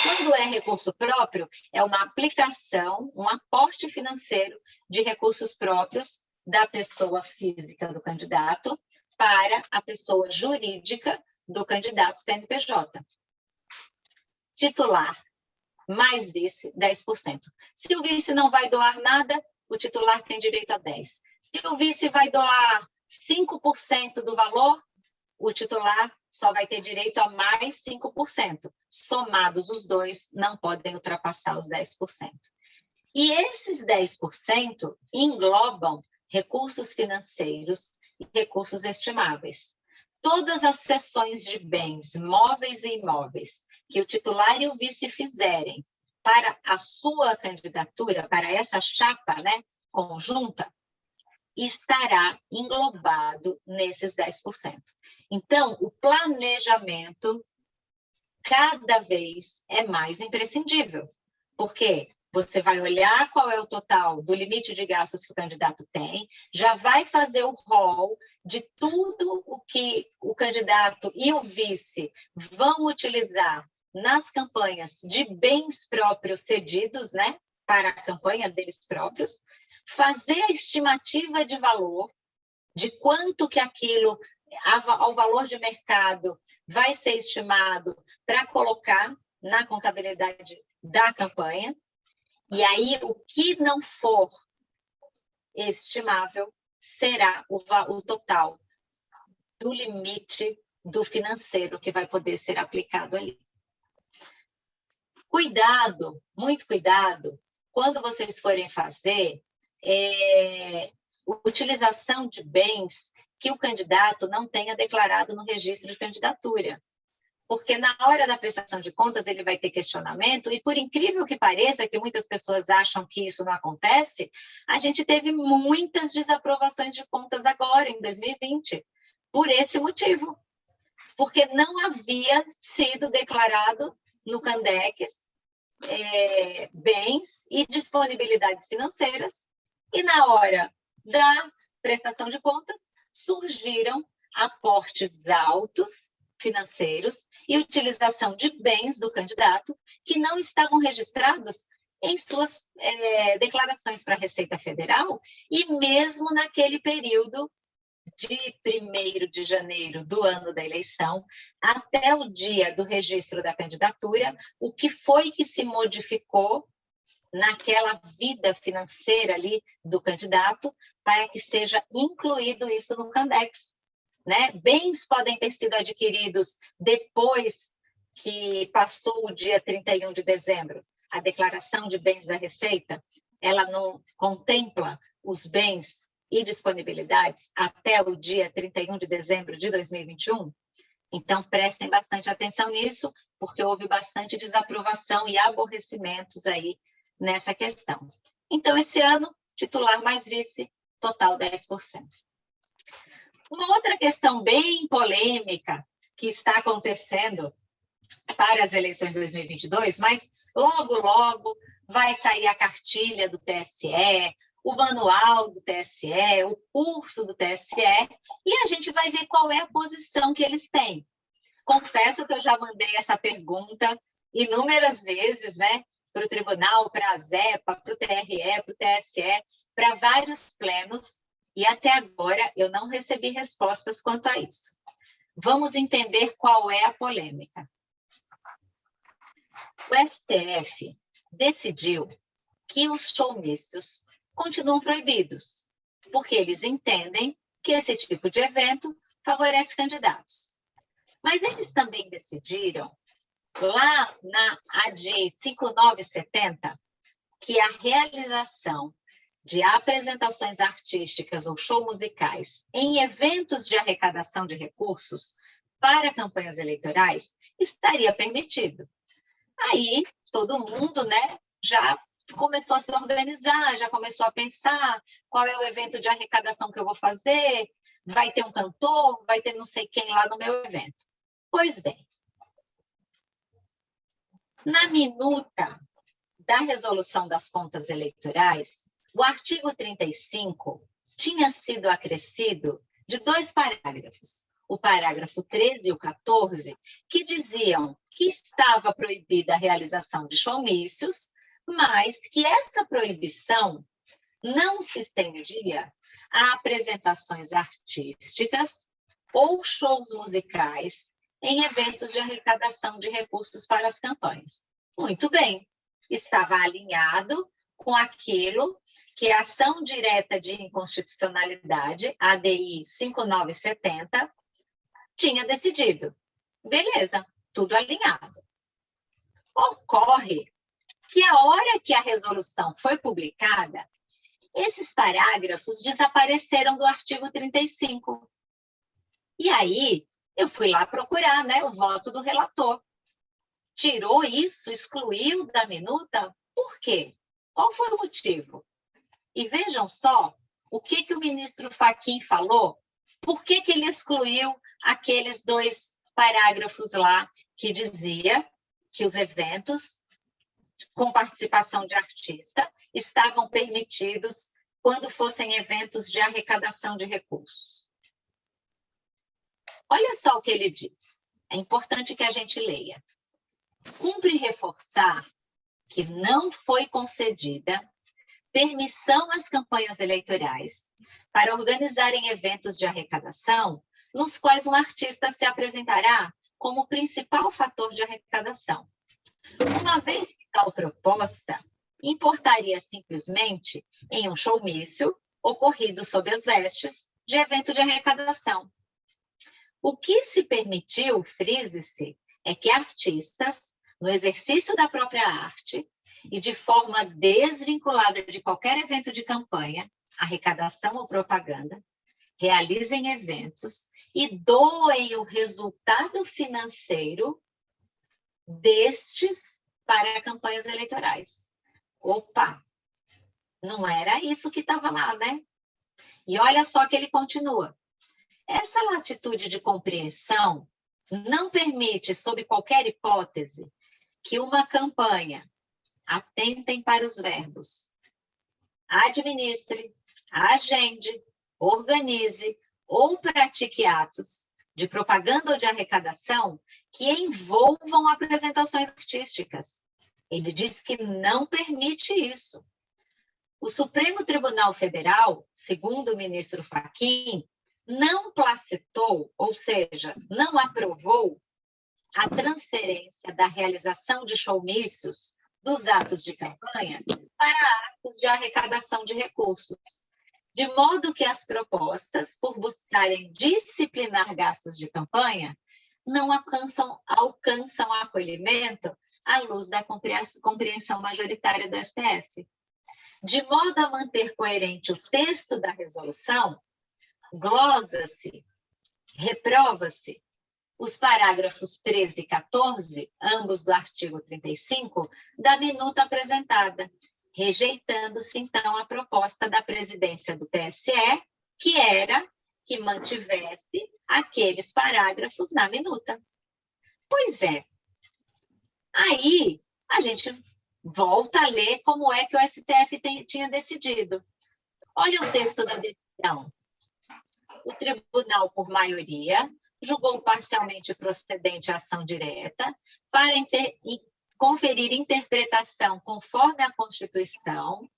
Quando é recurso próprio, é uma aplicação, um aporte financeiro de recursos próprios da pessoa física do candidato para a pessoa jurídica do candidato CNPJ. Titular mais vice, 10%. Se o vice não vai doar nada, o titular tem direito a 10. Se o vice vai doar 5% do valor, o titular só vai ter direito a mais 5%. Somados os dois, não podem ultrapassar os 10%. E esses 10% englobam recursos financeiros e recursos estimáveis. Todas as cessões de bens móveis e imóveis que o titular e o vice fizerem para a sua candidatura, para essa chapa, né, conjunta, estará englobado nesses 10%. Então, o planejamento cada vez é mais imprescindível, porque você vai olhar qual é o total do limite de gastos que o candidato tem, já vai fazer o rol de tudo o que o candidato e o vice vão utilizar nas campanhas de bens próprios cedidos, né, para a campanha deles próprios, fazer a estimativa de valor, de quanto que aquilo, ao valor de mercado, vai ser estimado para colocar na contabilidade da campanha, e aí o que não for estimável será o, o total do limite do financeiro que vai poder ser aplicado ali. Cuidado, muito cuidado, quando vocês forem fazer é, utilização de bens que o candidato não tenha declarado no registro de candidatura. Porque na hora da prestação de contas ele vai ter questionamento, e por incrível que pareça, que muitas pessoas acham que isso não acontece, a gente teve muitas desaprovações de contas agora, em 2020, por esse motivo. Porque não havia sido declarado no Candex é, bens e disponibilidades financeiras, e na hora da prestação de contas surgiram aportes altos financeiros e utilização de bens do candidato que não estavam registrados em suas é, declarações para a Receita Federal e mesmo naquele período de 1 de janeiro do ano da eleição até o dia do registro da candidatura, o que foi que se modificou naquela vida financeira ali do candidato para que seja incluído isso no Candex. Né? Bens podem ter sido adquiridos depois que passou o dia 31 de dezembro. A declaração de bens da Receita, ela não contempla os bens e disponibilidades até o dia 31 de dezembro de 2021? Então, prestem bastante atenção nisso, porque houve bastante desaprovação e aborrecimentos aí nessa questão. Então, esse ano, titular mais vice, total 10%. Uma outra questão bem polêmica que está acontecendo para as eleições de 2022, mas logo, logo vai sair a cartilha do TSE, o manual do TSE, o curso do TSE, e a gente vai ver qual é a posição que eles têm. Confesso que eu já mandei essa pergunta inúmeras vezes, né, para o tribunal, para a ZEPA, para o TRE, para o TSE, para vários plenos, e até agora eu não recebi respostas quanto a isso. Vamos entender qual é a polêmica. O STF decidiu que os showmistos continuam proibidos, porque eles entendem que esse tipo de evento favorece candidatos. Mas eles também decidiram, lá na AD 5970, que a realização de apresentações artísticas ou show musicais em eventos de arrecadação de recursos para campanhas eleitorais estaria permitido. Aí todo mundo, né, já começou a se organizar, já começou a pensar qual é o evento de arrecadação que eu vou fazer, vai ter um cantor, vai ter não sei quem lá no meu evento. Pois bem, na minuta da resolução das contas eleitorais, o artigo 35 tinha sido acrescido de dois parágrafos, o parágrafo 13 e o 14, que diziam que estava proibida a realização de showmícios mas que essa proibição não se estendia a apresentações artísticas ou shows musicais em eventos de arrecadação de recursos para as campanhas. Muito bem, estava alinhado com aquilo que a ação direta de inconstitucionalidade, ADI 5970, tinha decidido. Beleza, tudo alinhado. Ocorre que a hora que a resolução foi publicada, esses parágrafos desapareceram do artigo 35. E aí, eu fui lá procurar né, o voto do relator. Tirou isso, excluiu da minuta, por quê? Qual foi o motivo? E vejam só o que, que o ministro Fachin falou, por que, que ele excluiu aqueles dois parágrafos lá que dizia que os eventos com participação de artista estavam permitidos quando fossem eventos de arrecadação de recursos. Olha só o que ele diz. É importante que a gente leia. Cumpre reforçar que não foi concedida permissão às campanhas eleitorais para organizarem eventos de arrecadação nos quais um artista se apresentará como principal fator de arrecadação. Uma vez que tal proposta importaria simplesmente em um showmício ocorrido sob as vestes de evento de arrecadação. O que se permitiu, frise-se, é que artistas, no exercício da própria arte e de forma desvinculada de qualquer evento de campanha, arrecadação ou propaganda, realizem eventos e doem o resultado financeiro destes para campanhas eleitorais. Opa, não era isso que estava lá, né? E olha só que ele continua. Essa latitude de compreensão não permite, sob qualquer hipótese, que uma campanha atentem para os verbos administre, agende, organize ou pratique atos de propaganda ou de arrecadação que envolvam apresentações artísticas. Ele diz que não permite isso. O Supremo Tribunal Federal, segundo o ministro Fachin, não placitou, ou seja, não aprovou a transferência da realização de showmícios dos atos de campanha para atos de arrecadação de recursos, de modo que as propostas, por buscarem disciplinar gastos de campanha, não alcançam, alcançam acolhimento à luz da compreensão majoritária do STF. De modo a manter coerente o texto da resolução, glosa-se, reprova-se os parágrafos 13 e 14, ambos do artigo 35, da minuta apresentada, rejeitando-se, então, a proposta da presidência do TSE, que era que mantivesse aqueles parágrafos na minuta. Pois é. Aí, a gente volta a ler como é que o STF tem, tinha decidido. Olha o texto da decisão. O tribunal, por maioria, julgou parcialmente procedente a ação direta para inter, conferir interpretação conforme a Constituição,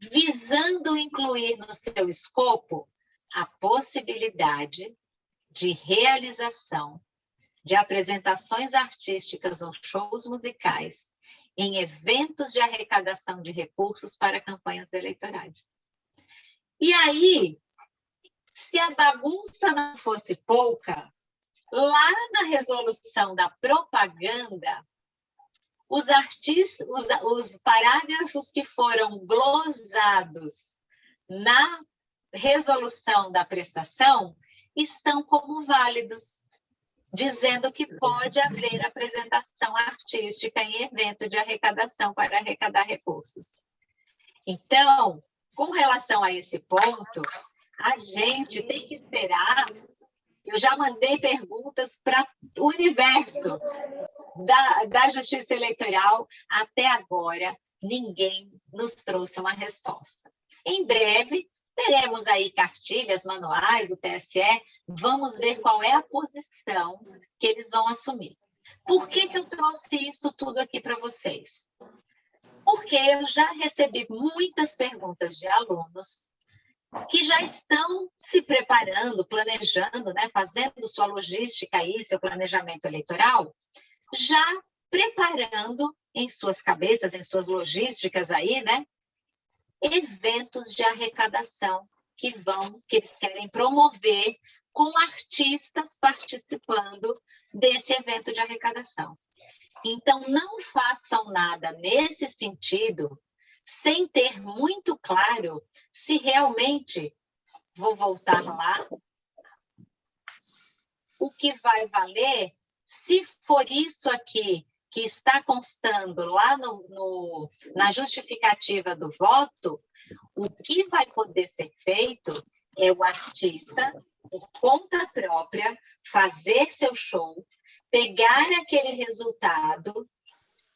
visando incluir no seu escopo a possibilidade de realização de apresentações artísticas ou shows musicais em eventos de arrecadação de recursos para campanhas eleitorais. E aí, se a bagunça não fosse pouca, lá na resolução da propaganda, os, artistas, os, os parágrafos que foram glosados na resolução da prestação estão como válidos, dizendo que pode haver apresentação artística em evento de arrecadação para arrecadar recursos. Então, com relação a esse ponto, a gente tem que esperar eu já mandei perguntas para o universo da, da justiça eleitoral. Até agora, ninguém nos trouxe uma resposta. Em breve, teremos aí cartilhas, manuais, o TSE, vamos ver qual é a posição que eles vão assumir. Por que, que eu trouxe isso tudo aqui para vocês? Porque eu já recebi muitas perguntas de alunos que já estão se preparando, planejando, né, fazendo sua logística aí, seu planejamento eleitoral, já preparando em suas cabeças, em suas logísticas aí, né, eventos de arrecadação que vão, que eles querem promover com artistas participando desse evento de arrecadação. Então, não façam nada nesse sentido sem ter muito claro se realmente, vou voltar lá, o que vai valer, se for isso aqui que está constando lá no, no, na justificativa do voto, o que vai poder ser feito é o artista, por conta própria, fazer seu show, pegar aquele resultado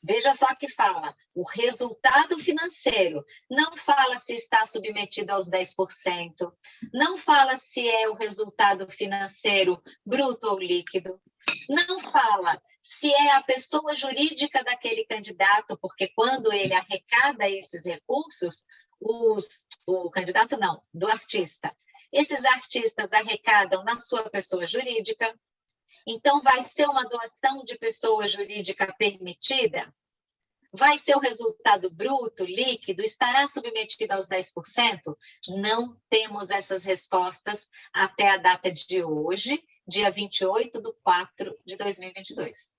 Veja só que fala, o resultado financeiro. Não fala se está submetido aos 10%, não fala se é o resultado financeiro bruto ou líquido, não fala se é a pessoa jurídica daquele candidato, porque quando ele arrecada esses recursos, os, o candidato não, do artista. Esses artistas arrecadam na sua pessoa jurídica, então, vai ser uma doação de pessoa jurídica permitida? Vai ser o resultado bruto, líquido? Estará submetido aos 10%? Não temos essas respostas até a data de hoje, dia 28 de 4 de 2022.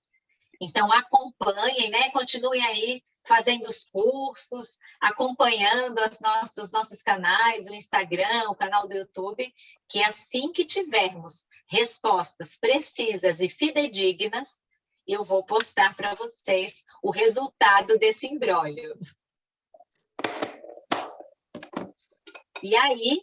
Então, acompanhem, né? continuem aí fazendo os cursos, acompanhando os nossos canais, o Instagram, o canal do YouTube, que assim que tivermos respostas precisas e fidedignas, eu vou postar para vocês o resultado desse embrólio. E aí,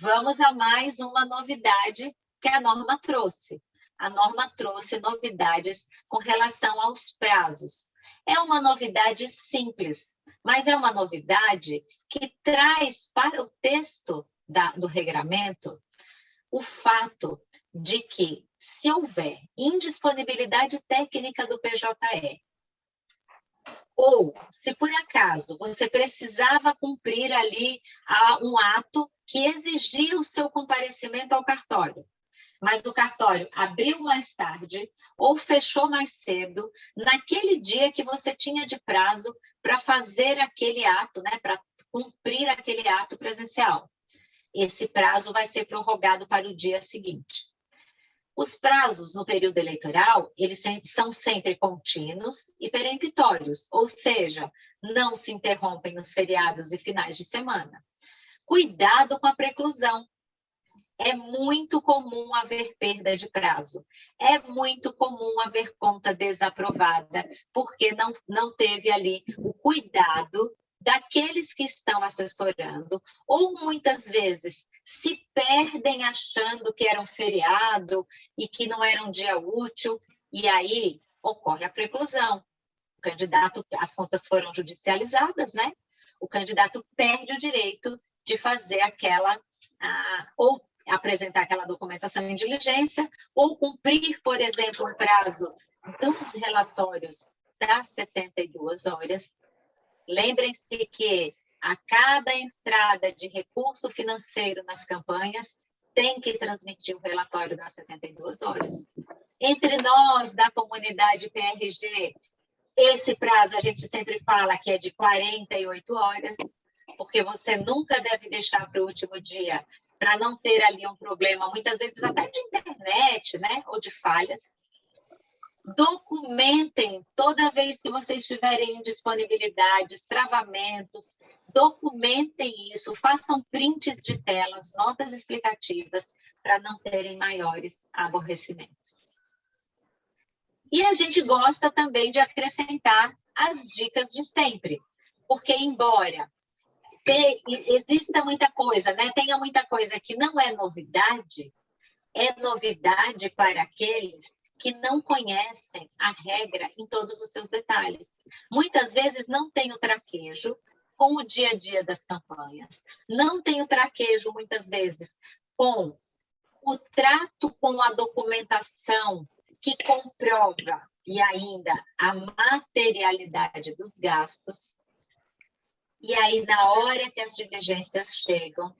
vamos a mais uma novidade que a norma trouxe. A norma trouxe novidades com relação aos prazos. É uma novidade simples, mas é uma novidade que traz para o texto da, do regramento o fato de que, se houver indisponibilidade técnica do PJE, ou se por acaso você precisava cumprir ali um ato que exigia o seu comparecimento ao cartório, mas o cartório abriu mais tarde ou fechou mais cedo, naquele dia que você tinha de prazo para fazer aquele ato, né, para cumprir aquele ato presencial. Esse prazo vai ser prorrogado para o dia seguinte. Os prazos no período eleitoral, eles são sempre contínuos e peremptórios, ou seja, não se interrompem nos feriados e finais de semana. Cuidado com a preclusão. É muito comum haver perda de prazo. É muito comum haver conta desaprovada, porque não, não teve ali o cuidado daqueles que estão assessorando, ou muitas vezes se perdem achando que era um feriado e que não era um dia útil, e aí ocorre a preclusão. O candidato, as contas foram judicializadas, né? O candidato perde o direito de fazer aquela, ou apresentar aquela documentação em diligência, ou cumprir, por exemplo, o prazo dos relatórios das 72 horas Lembrem-se que a cada entrada de recurso financeiro nas campanhas, tem que transmitir o relatório das 72 horas. Entre nós, da comunidade PRG, esse prazo a gente sempre fala que é de 48 horas, porque você nunca deve deixar para o último dia, para não ter ali um problema, muitas vezes até de internet, né, ou de falhas, documentem toda vez que vocês tiverem disponibilidades, travamentos, documentem isso, façam prints de telas, notas explicativas, para não terem maiores aborrecimentos. E a gente gosta também de acrescentar as dicas de sempre, porque embora ter, exista muita coisa, né? tenha muita coisa que não é novidade, é novidade para aqueles que não conhecem a regra em todos os seus detalhes. Muitas vezes não tem o traquejo com o dia a dia das campanhas, não tem o traquejo, muitas vezes, com o trato com a documentação que comprova e ainda a materialidade dos gastos. E aí, na hora que as diligências chegam,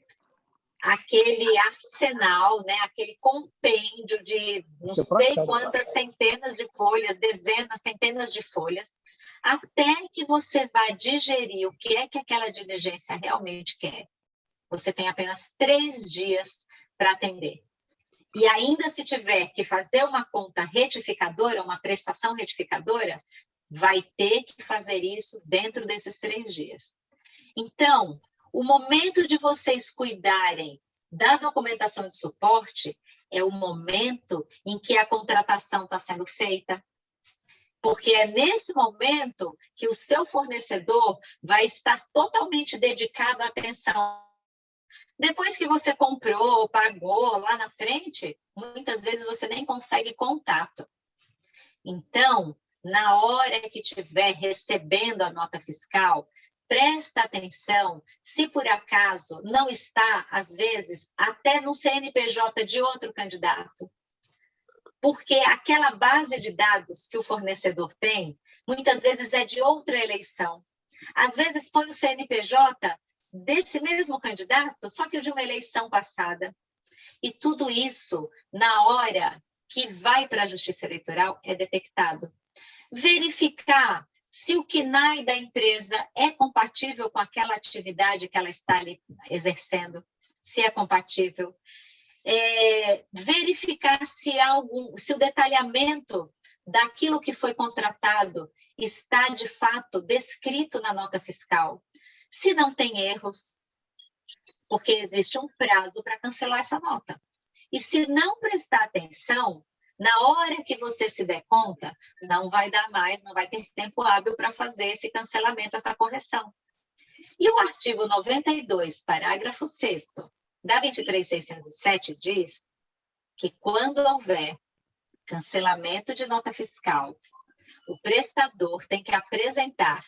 aquele arsenal, né, aquele compêndio de não sei quantas centenas de folhas, dezenas, centenas de folhas, até que você vá digerir o que é que aquela diligência realmente quer. Você tem apenas três dias para atender. E ainda se tiver que fazer uma conta retificadora, uma prestação retificadora, vai ter que fazer isso dentro desses três dias. Então, o momento de vocês cuidarem da documentação de suporte é o momento em que a contratação está sendo feita, porque é nesse momento que o seu fornecedor vai estar totalmente dedicado à atenção. Depois que você comprou, pagou lá na frente, muitas vezes você nem consegue contato. Então, na hora que estiver recebendo a nota fiscal, presta atenção se por acaso não está, às vezes, até no CNPJ de outro candidato. Porque aquela base de dados que o fornecedor tem, muitas vezes é de outra eleição. Às vezes põe o CNPJ desse mesmo candidato, só que de uma eleição passada. E tudo isso, na hora que vai para a Justiça Eleitoral, é detectado. Verificar se o KNAI da empresa é compatível com aquela atividade que ela está exercendo, se é compatível. É, verificar se, algum, se o detalhamento daquilo que foi contratado está, de fato, descrito na nota fiscal. Se não tem erros, porque existe um prazo para cancelar essa nota. E se não prestar atenção, na hora que você se der conta, não vai dar mais, não vai ter tempo hábil para fazer esse cancelamento, essa correção. E o artigo 92, parágrafo 6 da 23607 diz que quando houver cancelamento de nota fiscal, o prestador tem que apresentar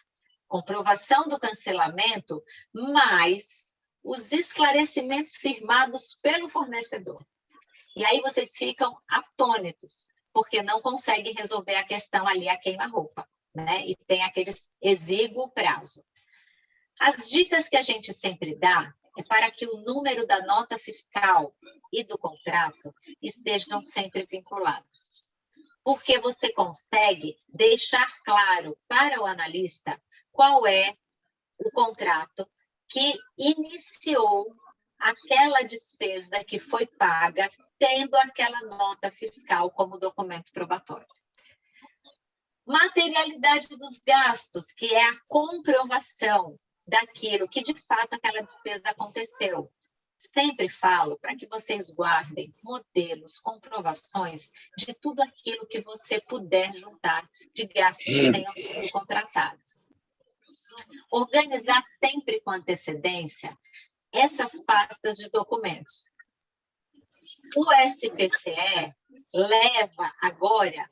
comprovação do cancelamento mais os esclarecimentos firmados pelo fornecedor. E aí vocês ficam atônitos, porque não conseguem resolver a questão ali a queima-roupa, né? E tem aquele exíguo prazo. As dicas que a gente sempre dá é para que o número da nota fiscal e do contrato estejam sempre vinculados. Porque você consegue deixar claro para o analista qual é o contrato que iniciou aquela despesa que foi paga tendo aquela nota fiscal como documento probatório. Materialidade dos gastos, que é a comprovação daquilo que de fato aquela despesa aconteceu. Sempre falo para que vocês guardem modelos, comprovações de tudo aquilo que você puder juntar de gastos que tenham sido contratados. Organizar sempre com antecedência essas pastas de documentos. O SPCE leva agora,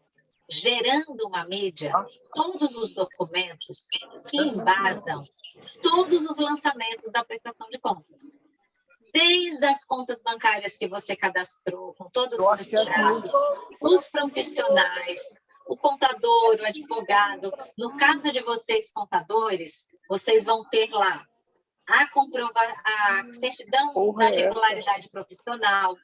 gerando uma mídia, todos os documentos que embasam todos os lançamentos da prestação de contas. Desde as contas bancárias que você cadastrou, com todos os extratos, os profissionais, o contador, o advogado. No caso de vocês, contadores, vocês vão ter lá a, comprova a certidão Porra da é regularidade profissional,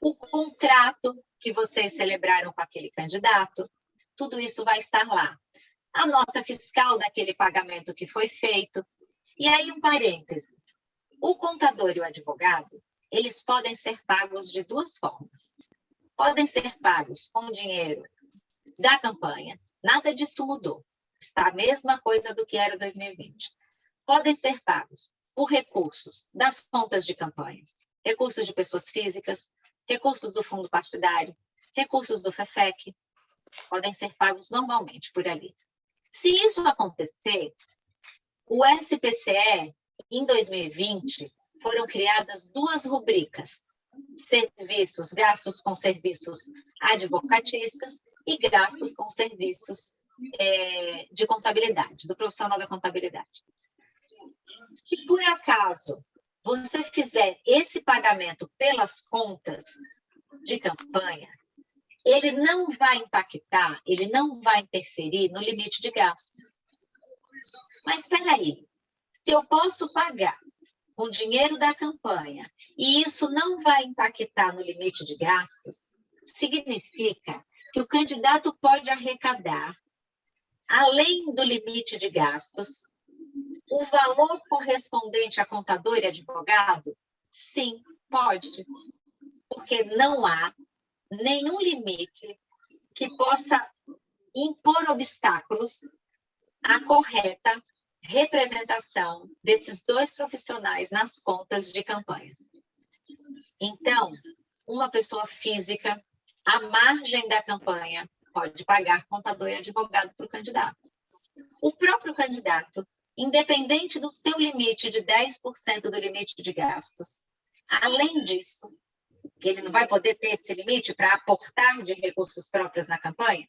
o contrato que vocês celebraram com aquele candidato, tudo isso vai estar lá. A nota fiscal daquele pagamento que foi feito. E aí, um parêntese. O contador e o advogado, eles podem ser pagos de duas formas. Podem ser pagos com dinheiro da campanha, nada disso mudou. Está a mesma coisa do que era 2020. Podem ser pagos por recursos das contas de campanha, recursos de pessoas físicas, recursos do fundo partidário, recursos do FEFEC, podem ser pagos normalmente por ali. Se isso acontecer, o SPCE, em 2020, foram criadas duas rubricas, serviços, gastos com serviços advocatícios e gastos com serviços é, de contabilidade, do profissional da contabilidade. Se por acaso você fizer esse pagamento pelas contas de campanha, ele não vai impactar, ele não vai interferir no limite de gastos. Mas espera aí, se eu posso pagar com dinheiro da campanha e isso não vai impactar no limite de gastos, significa que o candidato pode arrecadar, além do limite de gastos, o valor correspondente a contador e advogado? Sim, pode, porque não há nenhum limite que possa impor obstáculos à correta representação desses dois profissionais nas contas de campanhas. Então, uma pessoa física, à margem da campanha, pode pagar contador e advogado para o candidato. O próprio candidato, independente do seu limite de 10% do limite de gastos, além disso, que ele não vai poder ter esse limite para aportar de recursos próprios na campanha,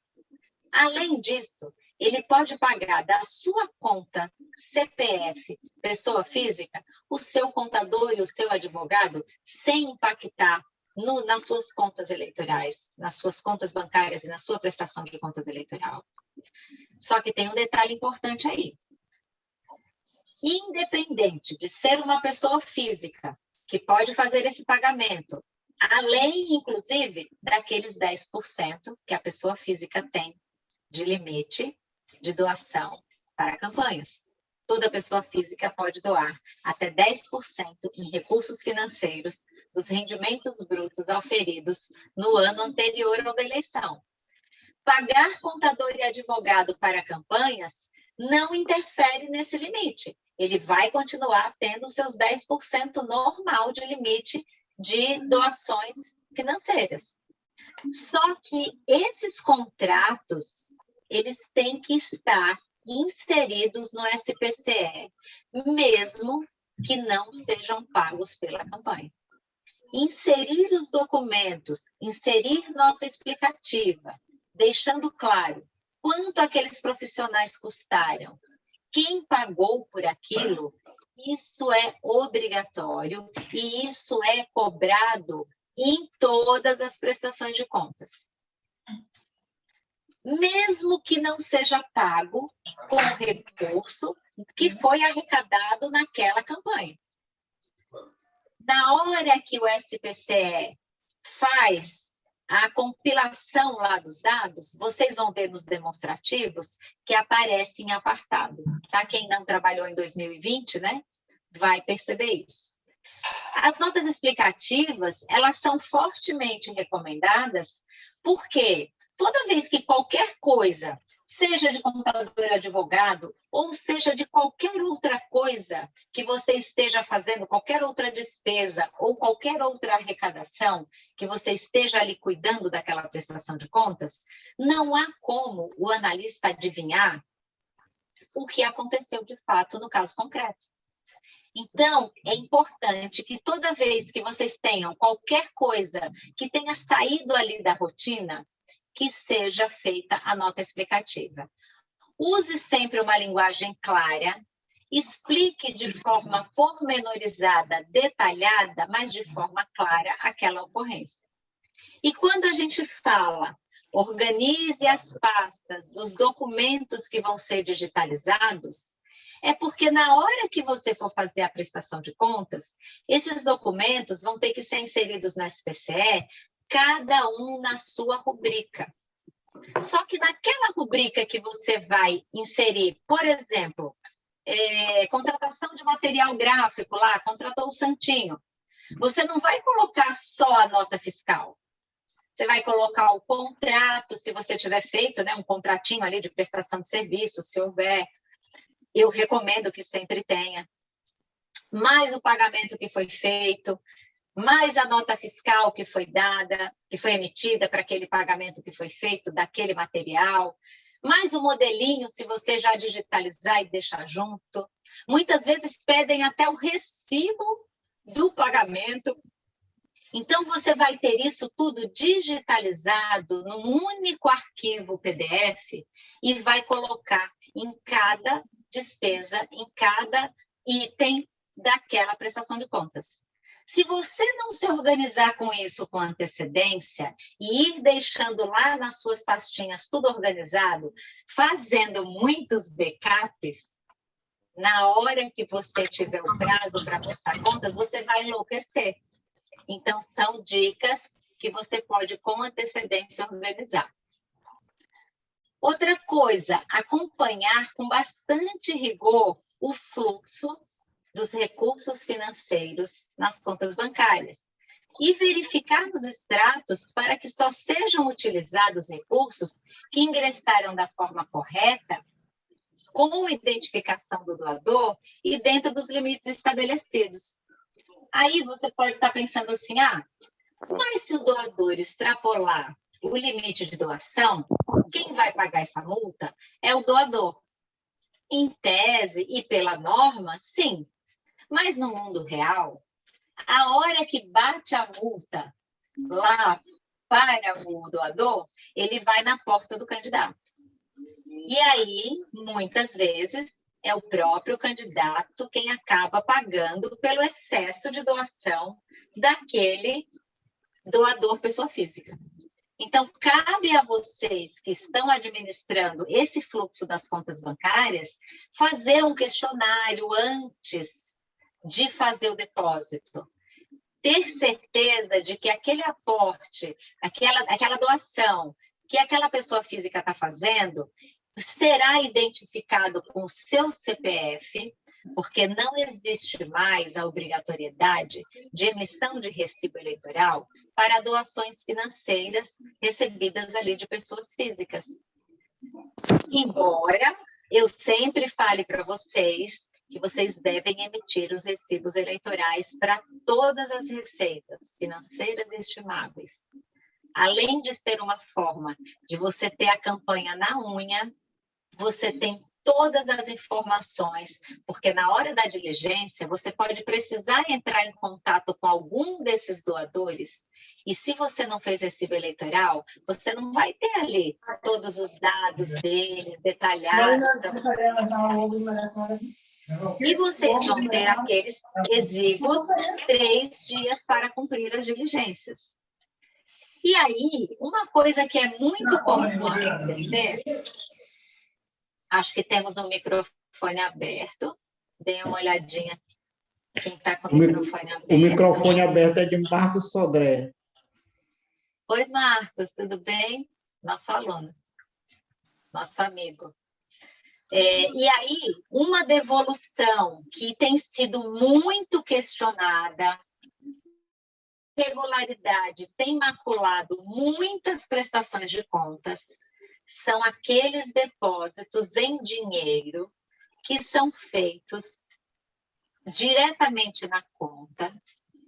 além disso, ele pode pagar da sua conta CPF, pessoa física, o seu contador e o seu advogado, sem impactar no, nas suas contas eleitorais, nas suas contas bancárias e na sua prestação de contas eleitoral. Só que tem um detalhe importante aí. Independente de ser uma pessoa física que pode fazer esse pagamento, além, inclusive, daqueles 10% que a pessoa física tem de limite de doação para campanhas. Toda pessoa física pode doar até 10% em recursos financeiros dos rendimentos brutos auferidos no ano anterior ao da eleição. Pagar contador e advogado para campanhas não interfere nesse limite. Ele vai continuar tendo seus 10% normal de limite de doações financeiras. Só que esses contratos eles têm que estar inseridos no SPCE, mesmo que não sejam pagos pela campanha. Inserir os documentos, inserir nota explicativa, deixando claro quanto aqueles profissionais custaram, quem pagou por aquilo, isso é obrigatório e isso é cobrado em todas as prestações de contas mesmo que não seja pago com o recurso que foi arrecadado naquela campanha. Na hora que o SPCE faz a compilação lá dos dados, vocês vão ver nos demonstrativos que aparece em apartado. Tá? Quem não trabalhou em 2020, né, vai perceber isso. As notas explicativas, elas são fortemente recomendadas, porque toda vez que qualquer coisa, seja de contador advogado, ou seja de qualquer outra coisa que você esteja fazendo, qualquer outra despesa ou qualquer outra arrecadação que você esteja ali cuidando daquela prestação de contas, não há como o analista adivinhar o que aconteceu de fato no caso concreto. Então, é importante que toda vez que vocês tenham qualquer coisa que tenha saído ali da rotina, que seja feita a nota explicativa. Use sempre uma linguagem clara, explique de forma pormenorizada, detalhada, mas de forma clara aquela ocorrência. E quando a gente fala, organize as pastas dos documentos que vão ser digitalizados, é porque na hora que você for fazer a prestação de contas, esses documentos vão ter que ser inseridos no SPCE cada um na sua rubrica. Só que naquela rubrica que você vai inserir, por exemplo, é, contratação de material gráfico lá, contratou o Santinho, você não vai colocar só a nota fiscal. Você vai colocar o contrato, se você tiver feito né, um contratinho ali de prestação de serviço, se houver, eu recomendo que sempre tenha. Mais o pagamento que foi feito, mais a nota fiscal que foi dada, que foi emitida para aquele pagamento que foi feito daquele material, mais o modelinho, se você já digitalizar e deixar junto. Muitas vezes pedem até o recibo do pagamento. Então, você vai ter isso tudo digitalizado num único arquivo PDF e vai colocar em cada despesa, em cada item daquela prestação de contas. Se você não se organizar com isso com antecedência e ir deixando lá nas suas pastinhas tudo organizado, fazendo muitos backups, na hora que você tiver o prazo para prestar contas, você vai enlouquecer. Então, são dicas que você pode, com antecedência, organizar. Outra coisa, acompanhar com bastante rigor o fluxo dos recursos financeiros nas contas bancárias e verificar nos extratos para que só sejam utilizados recursos que ingressaram da forma correta, com identificação do doador e dentro dos limites estabelecidos. Aí você pode estar pensando assim, ah, mas se o doador extrapolar o limite de doação, quem vai pagar essa multa é o doador. Em tese e pela norma, sim. Mas no mundo real, a hora que bate a multa lá para o doador, ele vai na porta do candidato. E aí, muitas vezes, é o próprio candidato quem acaba pagando pelo excesso de doação daquele doador pessoa física. Então, cabe a vocês que estão administrando esse fluxo das contas bancárias fazer um questionário antes de fazer o depósito. Ter certeza de que aquele aporte, aquela, aquela doação que aquela pessoa física está fazendo, será identificado com o seu CPF, porque não existe mais a obrigatoriedade de emissão de recibo eleitoral para doações financeiras recebidas ali de pessoas físicas. Embora eu sempre fale para vocês que vocês devem emitir os recibos eleitorais para todas as receitas financeiras estimáveis. Além de ser uma forma de você ter a campanha na unha, você tem todas as informações, porque na hora da diligência você pode precisar entrar em contato com algum desses doadores e se você não fez recibo eleitoral, você não vai ter ali todos os dados deles detalhados. E vocês vão ter aqueles exíguos três dias para cumprir as diligências. E aí, uma coisa que é muito comum acontecer Acho que temos um microfone aberto. Dê uma olhadinha quem está com o, o microfone aberto. O microfone aberto é de Marcos Sodré. Oi, Marcos, tudo bem? Nosso aluno, nosso amigo. É, e aí, uma devolução que tem sido muito questionada, regularidade tem maculado muitas prestações de contas, são aqueles depósitos em dinheiro que são feitos diretamente na conta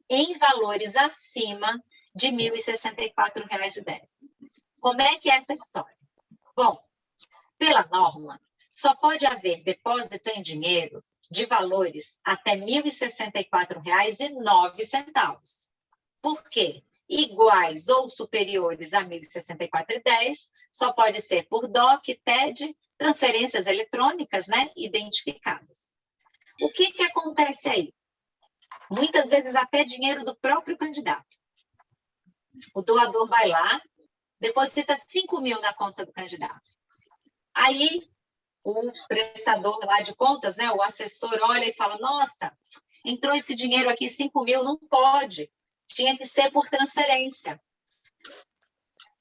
em valores acima de R$ 1.064,10. Como é que é essa história? Bom, pela norma, só pode haver depósito em dinheiro de valores até R$ 1.064,09. Por quê? iguais ou superiores a 1.064,10, só pode ser por DOC, TED, transferências eletrônicas, né, identificadas. O que que acontece aí? Muitas vezes até dinheiro do próprio candidato. O doador vai lá, deposita 5 mil na conta do candidato. Aí, o prestador lá de contas, né, o assessor olha e fala, nossa, entrou esse dinheiro aqui, 5 mil, não pode tinha que ser por transferência.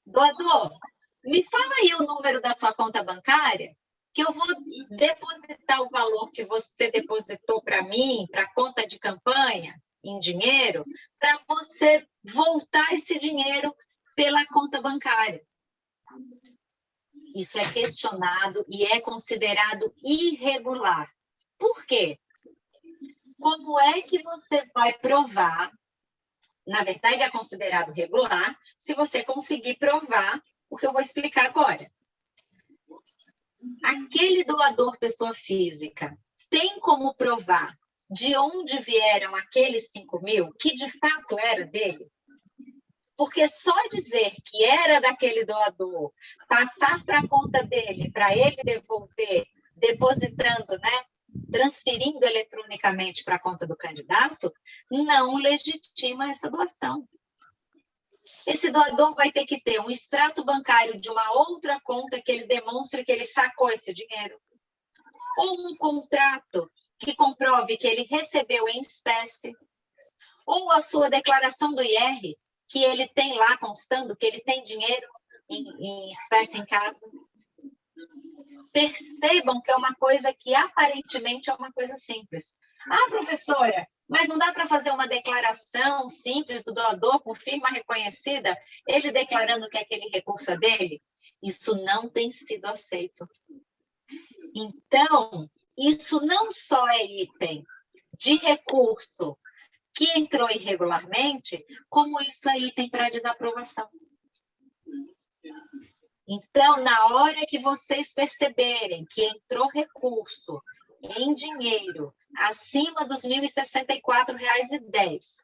Doador, me fala aí o número da sua conta bancária, que eu vou depositar o valor que você depositou para mim, para conta de campanha, em dinheiro, para você voltar esse dinheiro pela conta bancária. Isso é questionado e é considerado irregular. Por quê? Como é que você vai provar na verdade, é considerado regular se você conseguir provar o que eu vou explicar agora. Aquele doador pessoa física tem como provar de onde vieram aqueles 5 mil, que de fato era dele? Porque só dizer que era daquele doador, passar para a conta dele, para ele devolver, depositando né, transferindo eletronicamente para a conta do candidato, não legitima essa doação. Esse doador vai ter que ter um extrato bancário de uma outra conta que ele demonstre que ele sacou esse dinheiro. Ou um contrato que comprove que ele recebeu em espécie. Ou a sua declaração do IR, que ele tem lá constando que ele tem dinheiro em, em espécie em casa percebam que é uma coisa que aparentemente é uma coisa simples. Ah, professora, mas não dá para fazer uma declaração simples do doador por firma reconhecida, ele declarando que aquele recurso é dele? Isso não tem sido aceito. Então, isso não só é item de recurso que entrou irregularmente, como isso é item para desaprovação. Então, na hora que vocês perceberem que entrou recurso em dinheiro acima dos R$ 1.064,10,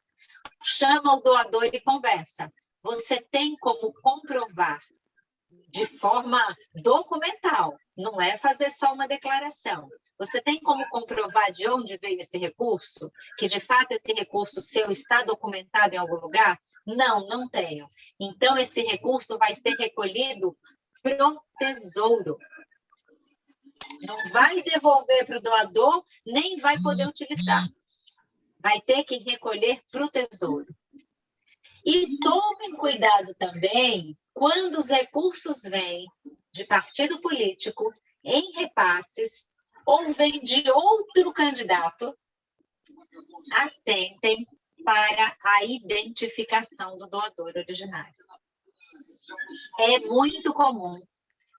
chama o doador e conversa. Você tem como comprovar de forma documental, não é fazer só uma declaração. Você tem como comprovar de onde veio esse recurso? Que de fato esse recurso seu está documentado em algum lugar? Não, não tenho. Então, esse recurso vai ser recolhido para o tesouro. Não vai devolver para o doador, nem vai poder utilizar. Vai ter que recolher para o tesouro. E tomem cuidado também quando os recursos vêm de partido político em repasses ou vem de outro candidato, atentem para a identificação do doador originário. É muito comum.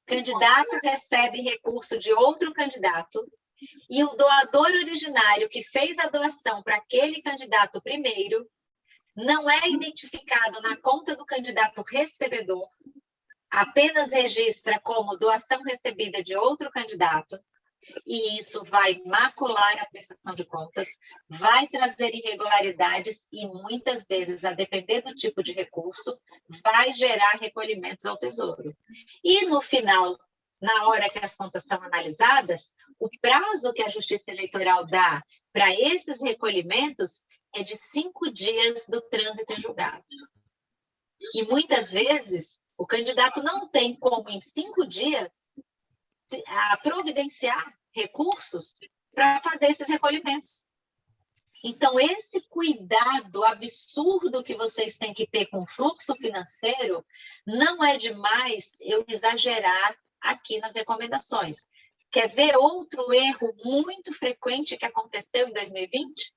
Candidato recebe recurso de outro candidato e o doador originário que fez a doação para aquele candidato primeiro não é identificado na conta do candidato recebedor, apenas registra como doação recebida de outro candidato, e isso vai macular a prestação de contas, vai trazer irregularidades e muitas vezes, a depender do tipo de recurso, vai gerar recolhimentos ao tesouro. E no final, na hora que as contas são analisadas, o prazo que a Justiça Eleitoral dá para esses recolhimentos é de cinco dias do trânsito em julgado. E muitas vezes o candidato não tem como, em cinco dias, a providenciar recursos para fazer esses recolhimentos. Então, esse cuidado absurdo que vocês têm que ter com o fluxo financeiro, não é demais eu exagerar aqui nas recomendações. Quer ver outro erro muito frequente que aconteceu em 2020?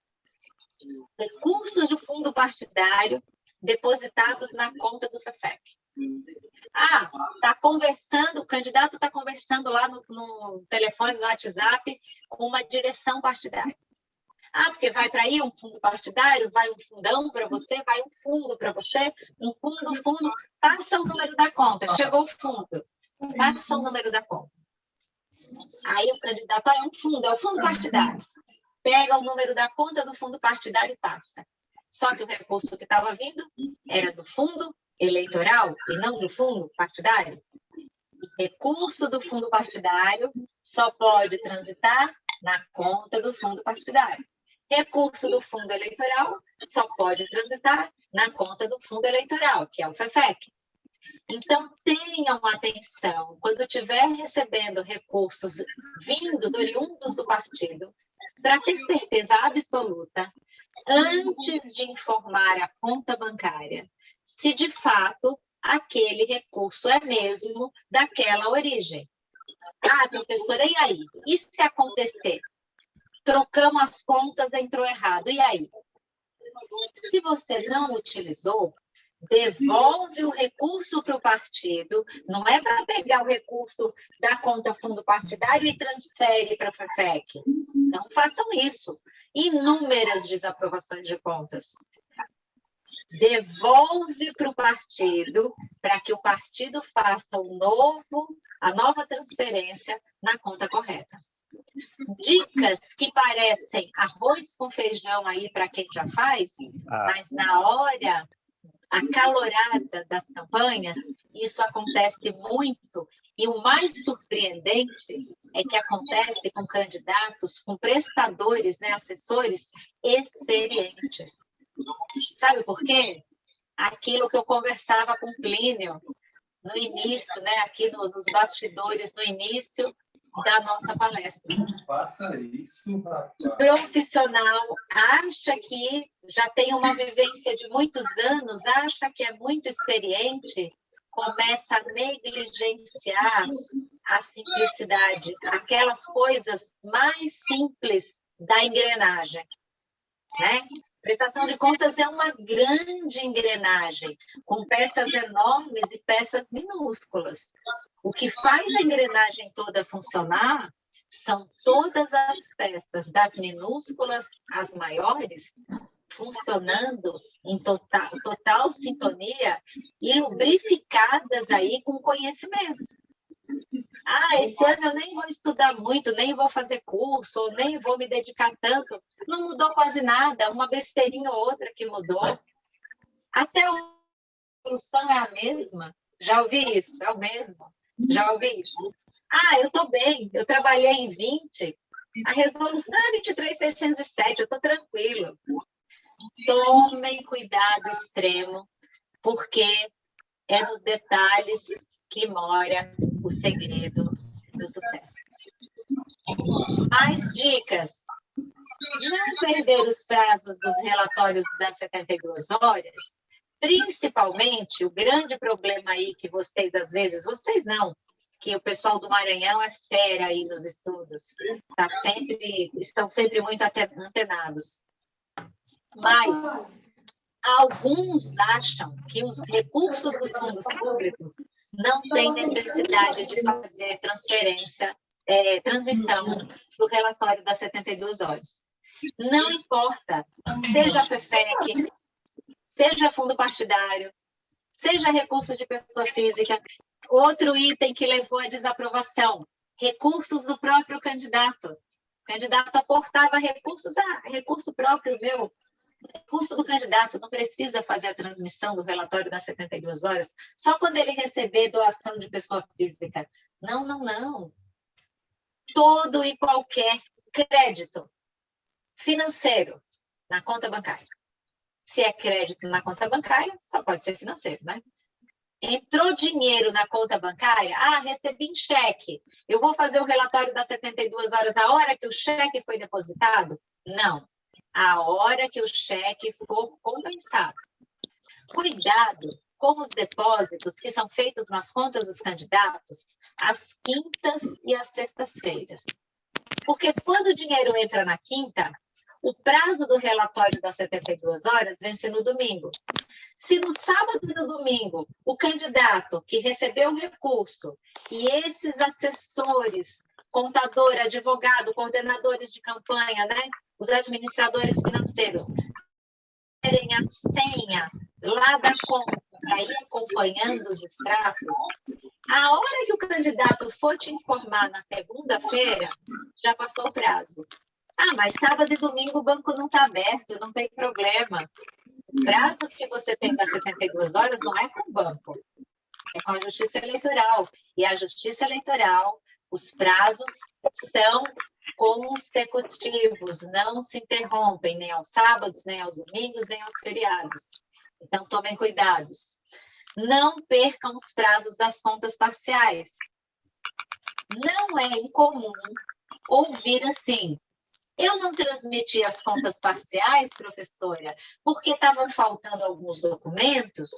Recursos do fundo partidário depositados na conta do FEFEC. Ah, está conversando, o candidato está conversando lá no, no, telefone, no WhatsApp, com uma direção partidária. Ah, porque vai para aí um fundo partidário, vai um fundão para você, vai um fundo para você, um fundo, fundo, passa o número da conta, chegou o fundo, passa o número da conta. Aí o candidato, ah, é um fundo, é o fundo partidário. Pega o número da conta do fundo partidário e passa. Só que o recurso que estava vindo era do fundo eleitoral e não do fundo partidário? Recurso do fundo partidário só pode transitar na conta do fundo partidário. Recurso do fundo eleitoral só pode transitar na conta do fundo eleitoral, que é o FEFEC. Então, tenham atenção, quando estiver recebendo recursos vindos, oriundos do partido, para ter certeza absoluta, antes de informar a conta bancária, se de fato aquele recurso é mesmo daquela origem. Ah, professora, e aí? E se acontecer? Trocamos as contas, entrou errado, e aí? Se você não utilizou, devolve o recurso para o partido, não é para pegar o recurso da conta fundo partidário e transfere para a FEFEC. Não façam isso. Inúmeras desaprovações de contas devolve para o partido, para que o partido faça o novo, a nova transferência na conta correta. Dicas que parecem arroz com feijão aí para quem já faz, ah. mas na hora acalorada das campanhas, isso acontece muito. E o mais surpreendente é que acontece com candidatos, com prestadores, né, assessores experientes. Sabe por quê? Aquilo que eu conversava com Plínio no início, né, aqui no, nos bastidores, no início da nossa palestra. Faça isso, rapaz. Profissional acha que já tem uma vivência de muitos anos, acha que é muito experiente, começa a negligenciar a simplicidade, aquelas coisas mais simples da engrenagem. Né? Prestação de contas é uma grande engrenagem, com peças enormes e peças minúsculas. O que faz a engrenagem toda funcionar são todas as peças, das minúsculas às maiores, funcionando em total, total sintonia e lubrificadas aí com conhecimento. Ah, esse ano eu nem vou estudar muito, nem vou fazer curso, nem vou me dedicar tanto. Não mudou quase nada, uma besteirinha ou outra que mudou. Até a solução é a mesma. Já ouvi isso, é o mesmo. Já ouvi isso. Ah, eu estou bem, eu trabalhei em 20, a resolução é 23.607, eu estou tranquilo. Tomem cuidado extremo, porque é nos detalhes que mora o segredo do sucesso. Mais dicas. Não perder os prazos dos relatórios das 72 horas, principalmente o grande problema aí que vocês, às vezes, vocês não, que o pessoal do Maranhão é fera aí nos estudos, tá sempre, estão sempre muito antenados. Mas alguns acham que os recursos dos fundos públicos não têm necessidade de fazer transferência, é, transmissão do relatório das 72 horas. Não importa, seja a FEFEC, seja fundo partidário, seja recurso de pessoa física, outro item que levou à desaprovação, recursos do próprio candidato. O candidato aportava recursos, ah, recurso próprio meu, custo do candidato não precisa fazer a transmissão do relatório das 72 horas só quando ele receber doação de pessoa física. Não, não, não. Todo e qualquer crédito financeiro na conta bancária. Se é crédito na conta bancária, só pode ser financeiro, né? Entrou dinheiro na conta bancária? Ah, recebi em cheque. Eu vou fazer o relatório das 72 horas a hora que o cheque foi depositado? Não a hora que o cheque for compensado. Cuidado com os depósitos que são feitos nas contas dos candidatos às quintas e às sextas-feiras. Porque quando o dinheiro entra na quinta, o prazo do relatório das 72 horas vence no domingo. Se no sábado e no domingo o candidato que recebeu o recurso e esses assessores, contador, advogado, coordenadores de campanha, né, os administradores financeiros terem a senha lá da conta para ir acompanhando os extratos, a hora que o candidato for te informar na segunda-feira, já passou o prazo. Ah, mas sábado e domingo o banco não está aberto, não tem problema. O prazo que você tem das 72 horas não é com o banco, é com a Justiça Eleitoral. E a Justiça Eleitoral, os prazos são consecutivos, não se interrompem nem aos sábados, nem aos domingos, nem aos feriados. Então, tomem cuidados. Não percam os prazos das contas parciais. Não é incomum ouvir assim, eu não transmiti as contas parciais, professora, porque estavam faltando alguns documentos,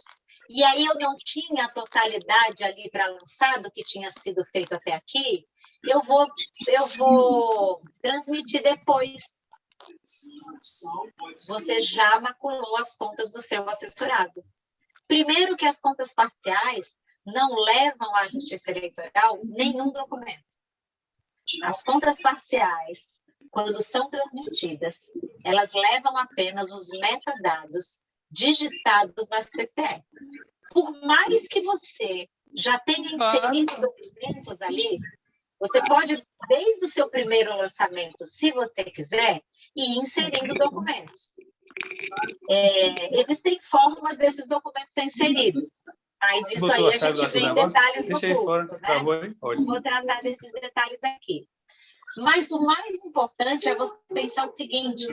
e aí eu não tinha a totalidade ali para lançar do que tinha sido feito até aqui, eu vou, eu vou transmitir depois. Você já maculou as contas do seu assessorado. Primeiro que as contas parciais não levam à Justiça Eleitoral nenhum documento. As contas parciais, quando são transmitidas, elas levam apenas os metadados digitados no SPCE. Por mais que você já tenha inserido documentos ali, você pode, desde o seu primeiro lançamento, se você quiser, ir inserindo documentos. É, existem formas desses documentos serem inseridos, mas isso aí a gente vê em detalhes no curso. Fora, né? Vou tratar desses detalhes aqui. Mas o mais importante é você pensar o seguinte,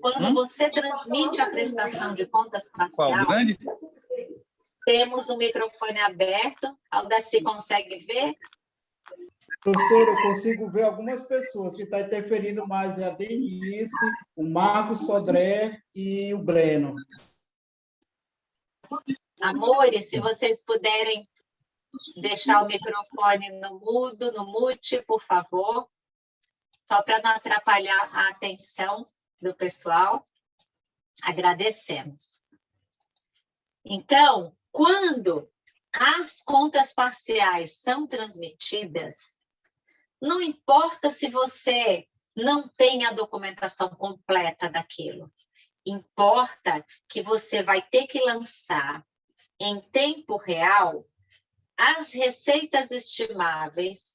quando hum? você transmite a prestação de contas parcial, temos o microfone aberto, Aldaci consegue ver? Professor, eu consigo ver algumas pessoas que estão tá interferindo mais, é a Denise, o Marcos Sodré e o Breno. Amores, se vocês puderem deixar o microfone no mudo, no mute, por favor, só para não atrapalhar a atenção do pessoal. Agradecemos. Então, quando as contas parciais são transmitidas, não importa se você não tem a documentação completa daquilo. Importa que você vai ter que lançar em tempo real as receitas estimáveis,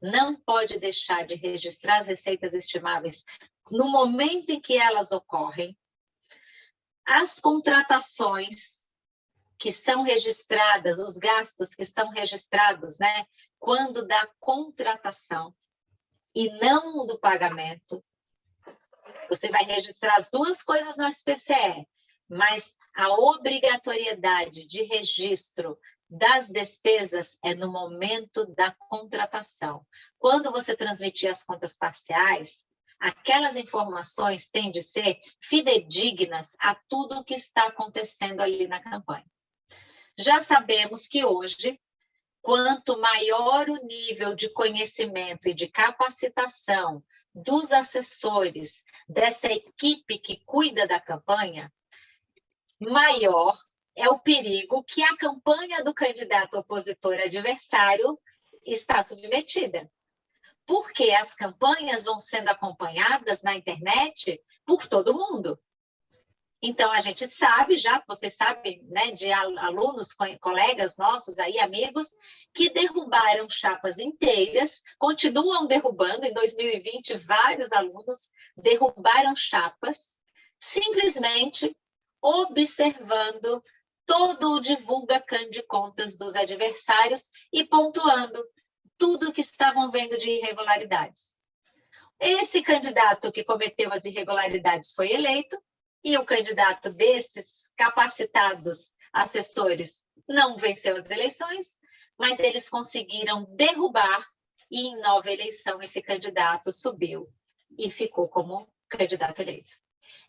não pode deixar de registrar as receitas estimáveis no momento em que elas ocorrem, as contratações que são registradas, os gastos que são registrados, né, quando da contratação e não do pagamento. Você vai registrar as duas coisas no SPCE, mas a obrigatoriedade de registro das despesas é no momento da contratação. Quando você transmitir as contas parciais, aquelas informações têm de ser fidedignas a tudo o que está acontecendo ali na campanha. Já sabemos que hoje, quanto maior o nível de conhecimento e de capacitação dos assessores dessa equipe que cuida da campanha, maior é o perigo que a campanha do candidato opositor adversário está submetida porque as campanhas vão sendo acompanhadas na internet por todo mundo. Então, a gente sabe já, vocês sabem, né, de alunos, colegas nossos aí, amigos, que derrubaram chapas inteiras, continuam derrubando, em 2020, vários alunos derrubaram chapas, simplesmente observando todo o divulga de contas dos adversários e pontuando tudo que estavam vendo de irregularidades. Esse candidato que cometeu as irregularidades foi eleito, e o candidato desses capacitados assessores não venceu as eleições, mas eles conseguiram derrubar, e em nova eleição esse candidato subiu e ficou como candidato eleito.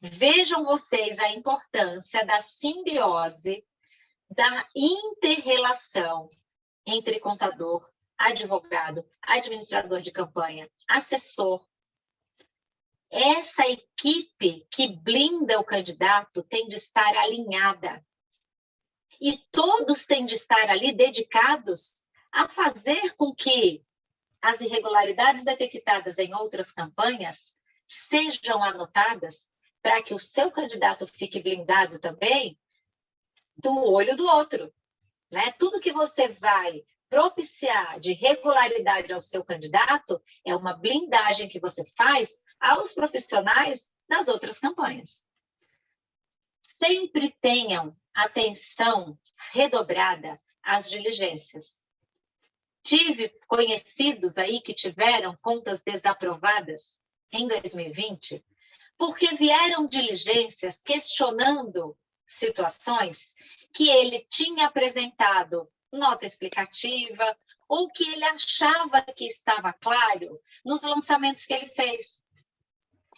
Vejam vocês a importância da simbiose, da interrelação entre contador advogado, administrador de campanha, assessor. Essa equipe que blinda o candidato tem de estar alinhada. E todos têm de estar ali dedicados a fazer com que as irregularidades detectadas em outras campanhas sejam anotadas para que o seu candidato fique blindado também do olho do outro. Né? Tudo que você vai propiciar de regularidade ao seu candidato é uma blindagem que você faz aos profissionais das outras campanhas. Sempre tenham atenção redobrada às diligências. Tive conhecidos aí que tiveram contas desaprovadas em 2020 porque vieram diligências questionando situações que ele tinha apresentado nota explicativa, ou que ele achava que estava claro nos lançamentos que ele fez.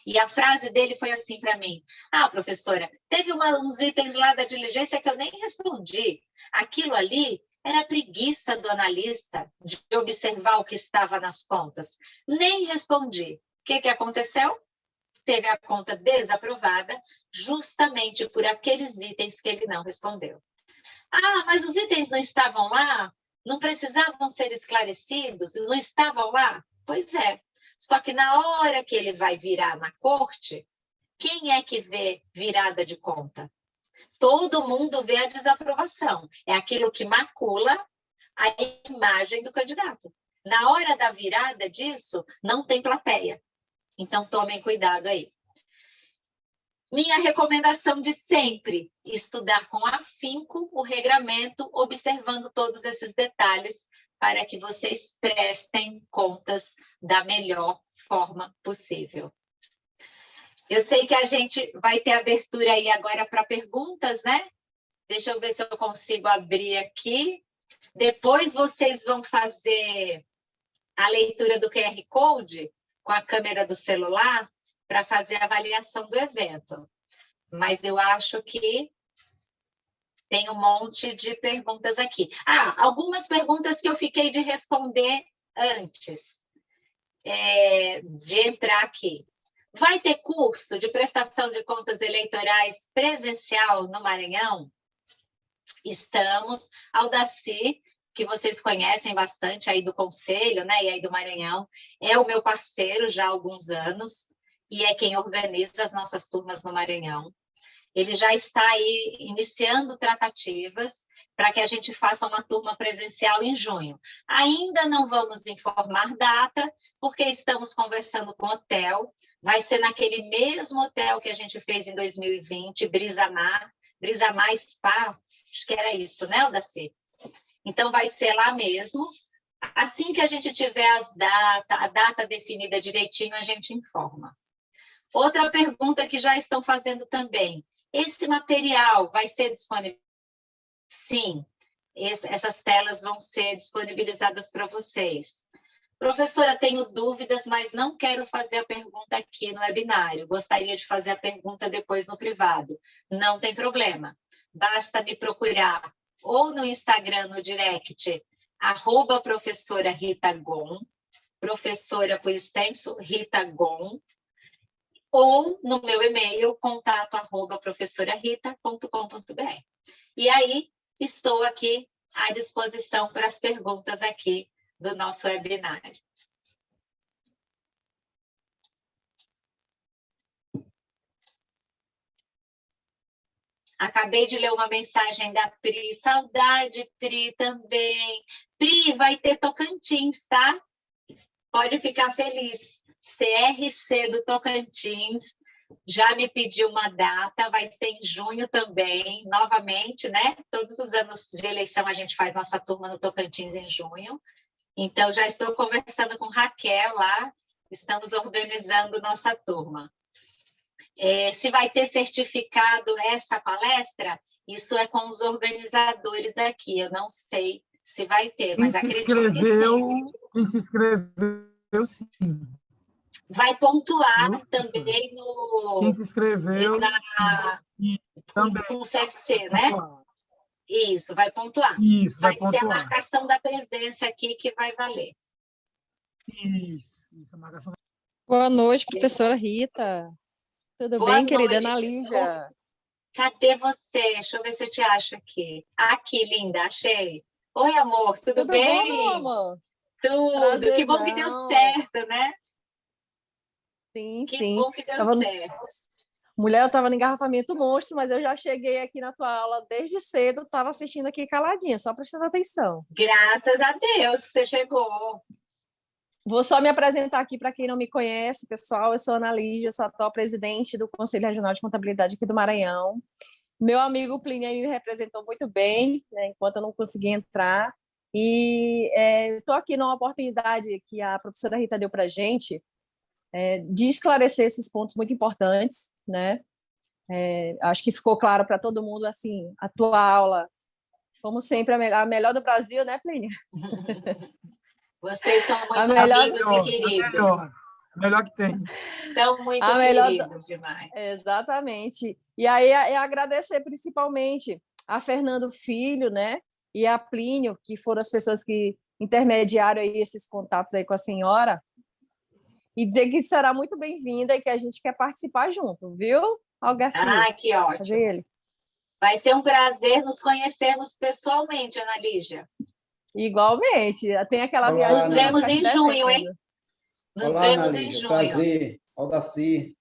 E a frase dele foi assim para mim: Ah, professora, teve uma, uns itens lá da diligência que eu nem respondi. Aquilo ali era preguiça do analista de observar o que estava nas contas. Nem respondi. O que, que aconteceu? Teve a conta desaprovada justamente por aqueles itens que ele não respondeu. Ah, mas os itens não estavam lá? Não precisavam ser esclarecidos? Não estavam lá? Pois é. Só que na hora que ele vai virar na corte, quem é que vê virada de conta? Todo mundo vê a desaprovação. É aquilo que macula a imagem do candidato. Na hora da virada disso, não tem plateia. Então, tomem cuidado aí. Minha recomendação de sempre, estudar com afinco o regramento, observando todos esses detalhes, para que vocês prestem contas da melhor forma possível. Eu sei que a gente vai ter abertura aí agora para perguntas, né? Deixa eu ver se eu consigo abrir aqui. Depois vocês vão fazer a leitura do QR Code com a câmera do celular para fazer a avaliação do evento. Mas eu acho que tem um monte de perguntas aqui. Ah, algumas perguntas que eu fiquei de responder antes é, de entrar aqui. Vai ter curso de prestação de contas eleitorais presencial no Maranhão? Estamos. Aldaci, que vocês conhecem bastante aí do Conselho, né, e aí do Maranhão, é o meu parceiro já há alguns anos e é quem organiza as nossas turmas no Maranhão. ele já está aí iniciando tratativas para que a gente faça uma turma presencial em junho. Ainda não vamos informar data, porque estamos conversando com o hotel, vai ser naquele mesmo hotel que a gente fez em 2020, Brisamar, Brisamar Spa, acho que era isso, né, Odaci? Então, vai ser lá mesmo. Assim que a gente tiver as data, a data definida direitinho, a gente informa. Outra pergunta que já estão fazendo também. Esse material vai ser disponível Sim, essas telas vão ser disponibilizadas para vocês. Professora, tenho dúvidas, mas não quero fazer a pergunta aqui no webinário. Gostaria de fazer a pergunta depois no privado. Não tem problema. Basta me procurar ou no Instagram, no direct, arroba professora Rita Gon, professora por extenso Rita Gon, ou no meu e-mail, contato arroba professorarita.com.br. E aí, estou aqui à disposição para as perguntas aqui do nosso webinário. Acabei de ler uma mensagem da Pri. Saudade, Pri, também. Pri, vai ter Tocantins, tá? Pode ficar feliz. CRC do Tocantins, já me pediu uma data, vai ser em junho também, novamente, né? Todos os anos de eleição a gente faz nossa turma no Tocantins em junho. Então, já estou conversando com Raquel lá, estamos organizando nossa turma. É, se vai ter certificado essa palestra, isso é com os organizadores aqui, eu não sei se vai ter, mas acredito que sim. Quem se inscreveu, sim vai pontuar também no. Quem se inscreveu. Na, também. Com o CFC, né? Isso, vai pontuar. Isso, vai, vai pontuar. ser a marcação da presença aqui que vai valer. Isso, isso a marcação. Boa noite, professora Rita. Tudo Boa bem, querida. Ana Lígia? Cadê você? Deixa eu ver se eu te acho aqui. Aqui, linda, achei. Oi, amor, tudo, Tudo bem? bom, amor? Tudo. Que bom que deu Prazerzão. certo, né? Sim, Que sim. bom que deu Tava certo. Mulher, eu estava no engarrafamento monstro, mas eu já cheguei aqui na tua aula desde cedo, estava assistindo aqui caladinha, só prestando atenção. Graças a Deus que você chegou. Vou só me apresentar aqui para quem não me conhece, pessoal. Eu sou Ana Lígia, sou atual presidente do Conselho Regional de Contabilidade aqui do Maranhão. Meu amigo Plínio me representou muito bem, né, enquanto eu não consegui entrar. E estou aqui numa oportunidade que a professora Rita deu para a gente é, de esclarecer esses pontos muito importantes. Né? É, acho que ficou claro para todo mundo, assim, a tua aula, como sempre, a melhor do Brasil, né, Plínio? Vocês são muito A melhor- amigos Melhor, e queridos. melhor, melhor que tem. São muito A melhor queridos demais. Exatamente. E aí é agradecer principalmente a Fernando Filho, né, e a Plínio, que foram as pessoas que intermediaram aí esses contatos aí com a senhora, e dizer que será muito bem-vinda e que a gente quer participar junto, viu, Algarcia? Ah, que ótimo. Vai ser um prazer nos conhecermos pessoalmente, Ana Lígia. Igualmente, tem aquela Olá, viagem... Vai Vemos em junho, hein? Nos Olá, vemos Ana em junho. Prazer, Aldaci.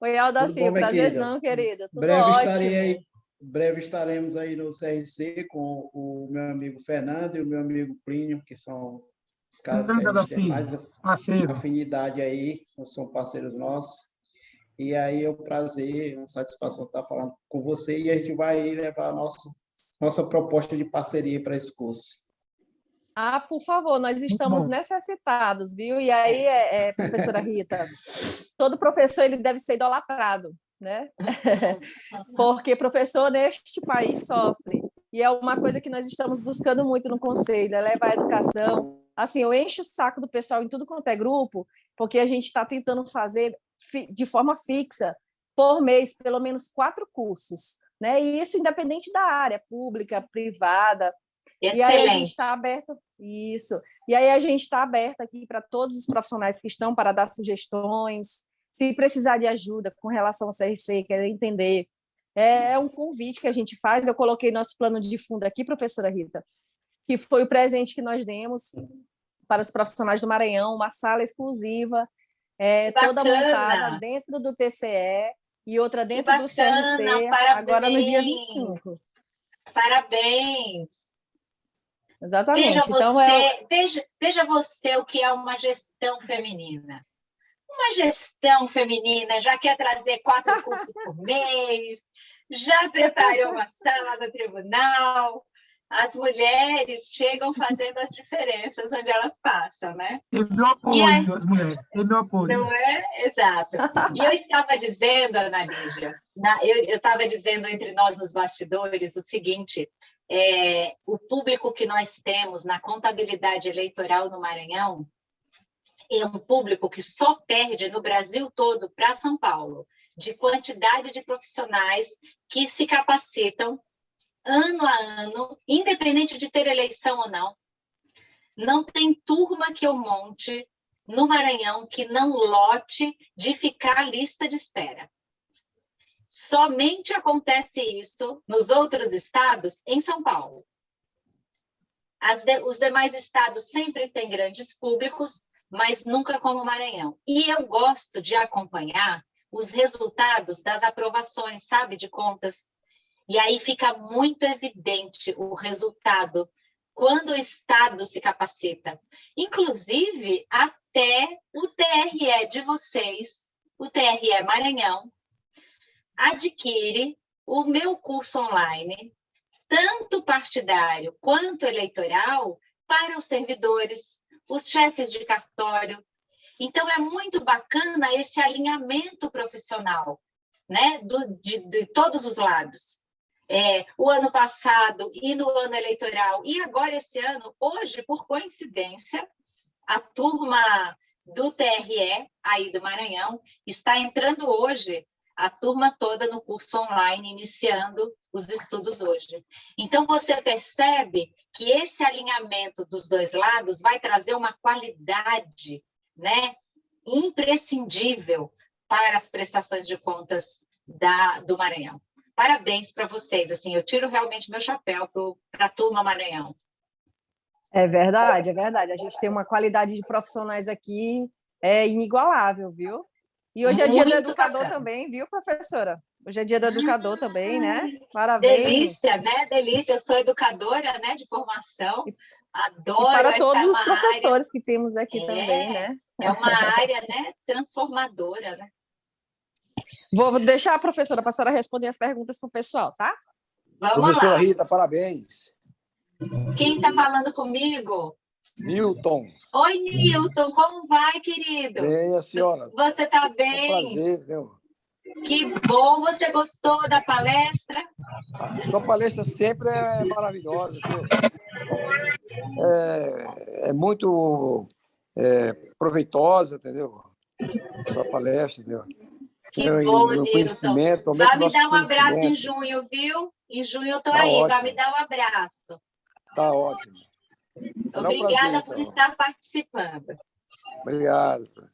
Oi, Aldaci, bom, prazerzão, querida. Tudo Breve ótimo. estarei aí. Breve estaremos aí no CRC com o meu amigo Fernando e o meu amigo Plínio, que são os caras que a gente tem mais Parceiro. afinidade aí, são parceiros nossos. E aí é um prazer, uma satisfação estar falando com você e a gente vai levar a nossa, nossa proposta de parceria para esse curso. Ah, por favor, nós estamos necessitados, viu? E aí, é, é, professora Rita, todo professor ele deve ser idolatrado, né? Porque professor neste país sofre. E é uma coisa que nós estamos buscando muito no conselho, é levar a educação. Assim, eu encho o saco do pessoal em tudo quanto é grupo, porque a gente está tentando fazer de forma fixa, por mês, pelo menos quatro cursos. Né? E isso independente da área, pública, privada, e aí a gente Excelente. está aberto, isso. E aí a gente está aberto aqui para todos os profissionais que estão para dar sugestões, se precisar de ajuda com relação ao CRC, querer entender. É é um convite que a gente faz. Eu coloquei nosso plano de fundo aqui, professora Rita, que foi o presente que nós demos para os profissionais do Maranhão, uma sala exclusiva, é, toda montada dentro do TCE, e outra dentro do bacana, CRC, parabéns. agora no dia 25. Parabéns! Exatamente. Veja Então, você, é, veja, veja você o que é uma gestão feminina. Uma gestão feminina já quer trazer quatro cursos por mês, já preparou uma sala no tribunal. As mulheres chegam fazendo as diferenças onde elas passam, né? Tem meu E aí? apoio, as mulheres. Tem meu apoio. Não é? Exato. E eu estava dizendo, Ana Lígia, na- eu eu estava dizendo entre nós nos bastidores o seguinte: é, o público que nós temos na contabilidade eleitoral no Maranhão é um público que só perde no Brasil todo para São Paulo, de quantidade de profissionais que se capacitam ano a ano, independente de ter eleição ou não. Não tem turma que eu monte no Maranhão que não lote de ficar lista de espera. Somente acontece isso nos outros estados em São Paulo. De- os demais estados sempre têm grandes públicos, mas nunca como o Maranhão. E eu gosto de acompanhar os resultados das aprovações, sabe, de contas. E aí fica muito evidente o resultado quando o Estado se capacita. Inclusive, até o TRE de vocês, o TRE Maranhão, adquire o meu curso online, tanto partidário quanto eleitoral, para os servidores, os chefes de cartório. Então, é muito bacana esse alinhamento profissional, né, do, de, de todos os lados. É, o ano passado e no ano eleitoral, e agora esse ano, hoje, por coincidência, a turma do TRE, aí do Maranhão, está entrando hoje, a turma toda no curso online, iniciando os estudos hoje. Então, você percebe que esse alinhamento dos dois lados vai trazer uma qualidade né, imprescindível para as prestações de contas da, do Maranhão. Parabéns para vocês, assim, eu tiro realmente meu chapéu para a turma Maranhão. é verdade, é verdade. A gente tem uma qualidade de profissionais aqui é inigualável, viu? E hoje é dia do educador bacana. também, viu, professora? Hoje é dia do educador também, né? Parabéns. Delícia, né? Delícia, eu sou educadora né, de formação, E adoro. para essa todos os professores que temos aqui É. também, né? Área, é uma área né, transformadora, né? Vou deixar a professora passar a responder as perguntas para o pessoal, tá? Vamos Professora lá. Rita, parabéns. Quem está falando comigo? Newton, Oi, Nilton, como vai, querido? bem, a senhora. Você está É bem? prazer, viu? Que bom, você gostou da palestra? A sua palestra sempre é maravilhosa, viu? É, é muito é, proveitosa, entendeu? Sua palestra, entendeu? Que É, bom, Nilton. conhecimento, aumenta Vai me dar um abraço em junho, viu? Em junho eu tô Tá aí, vai ótimo. me dar um abraço. Tá ótimo. Será um Obrigada prazer, por então. estar participando. Obrigado.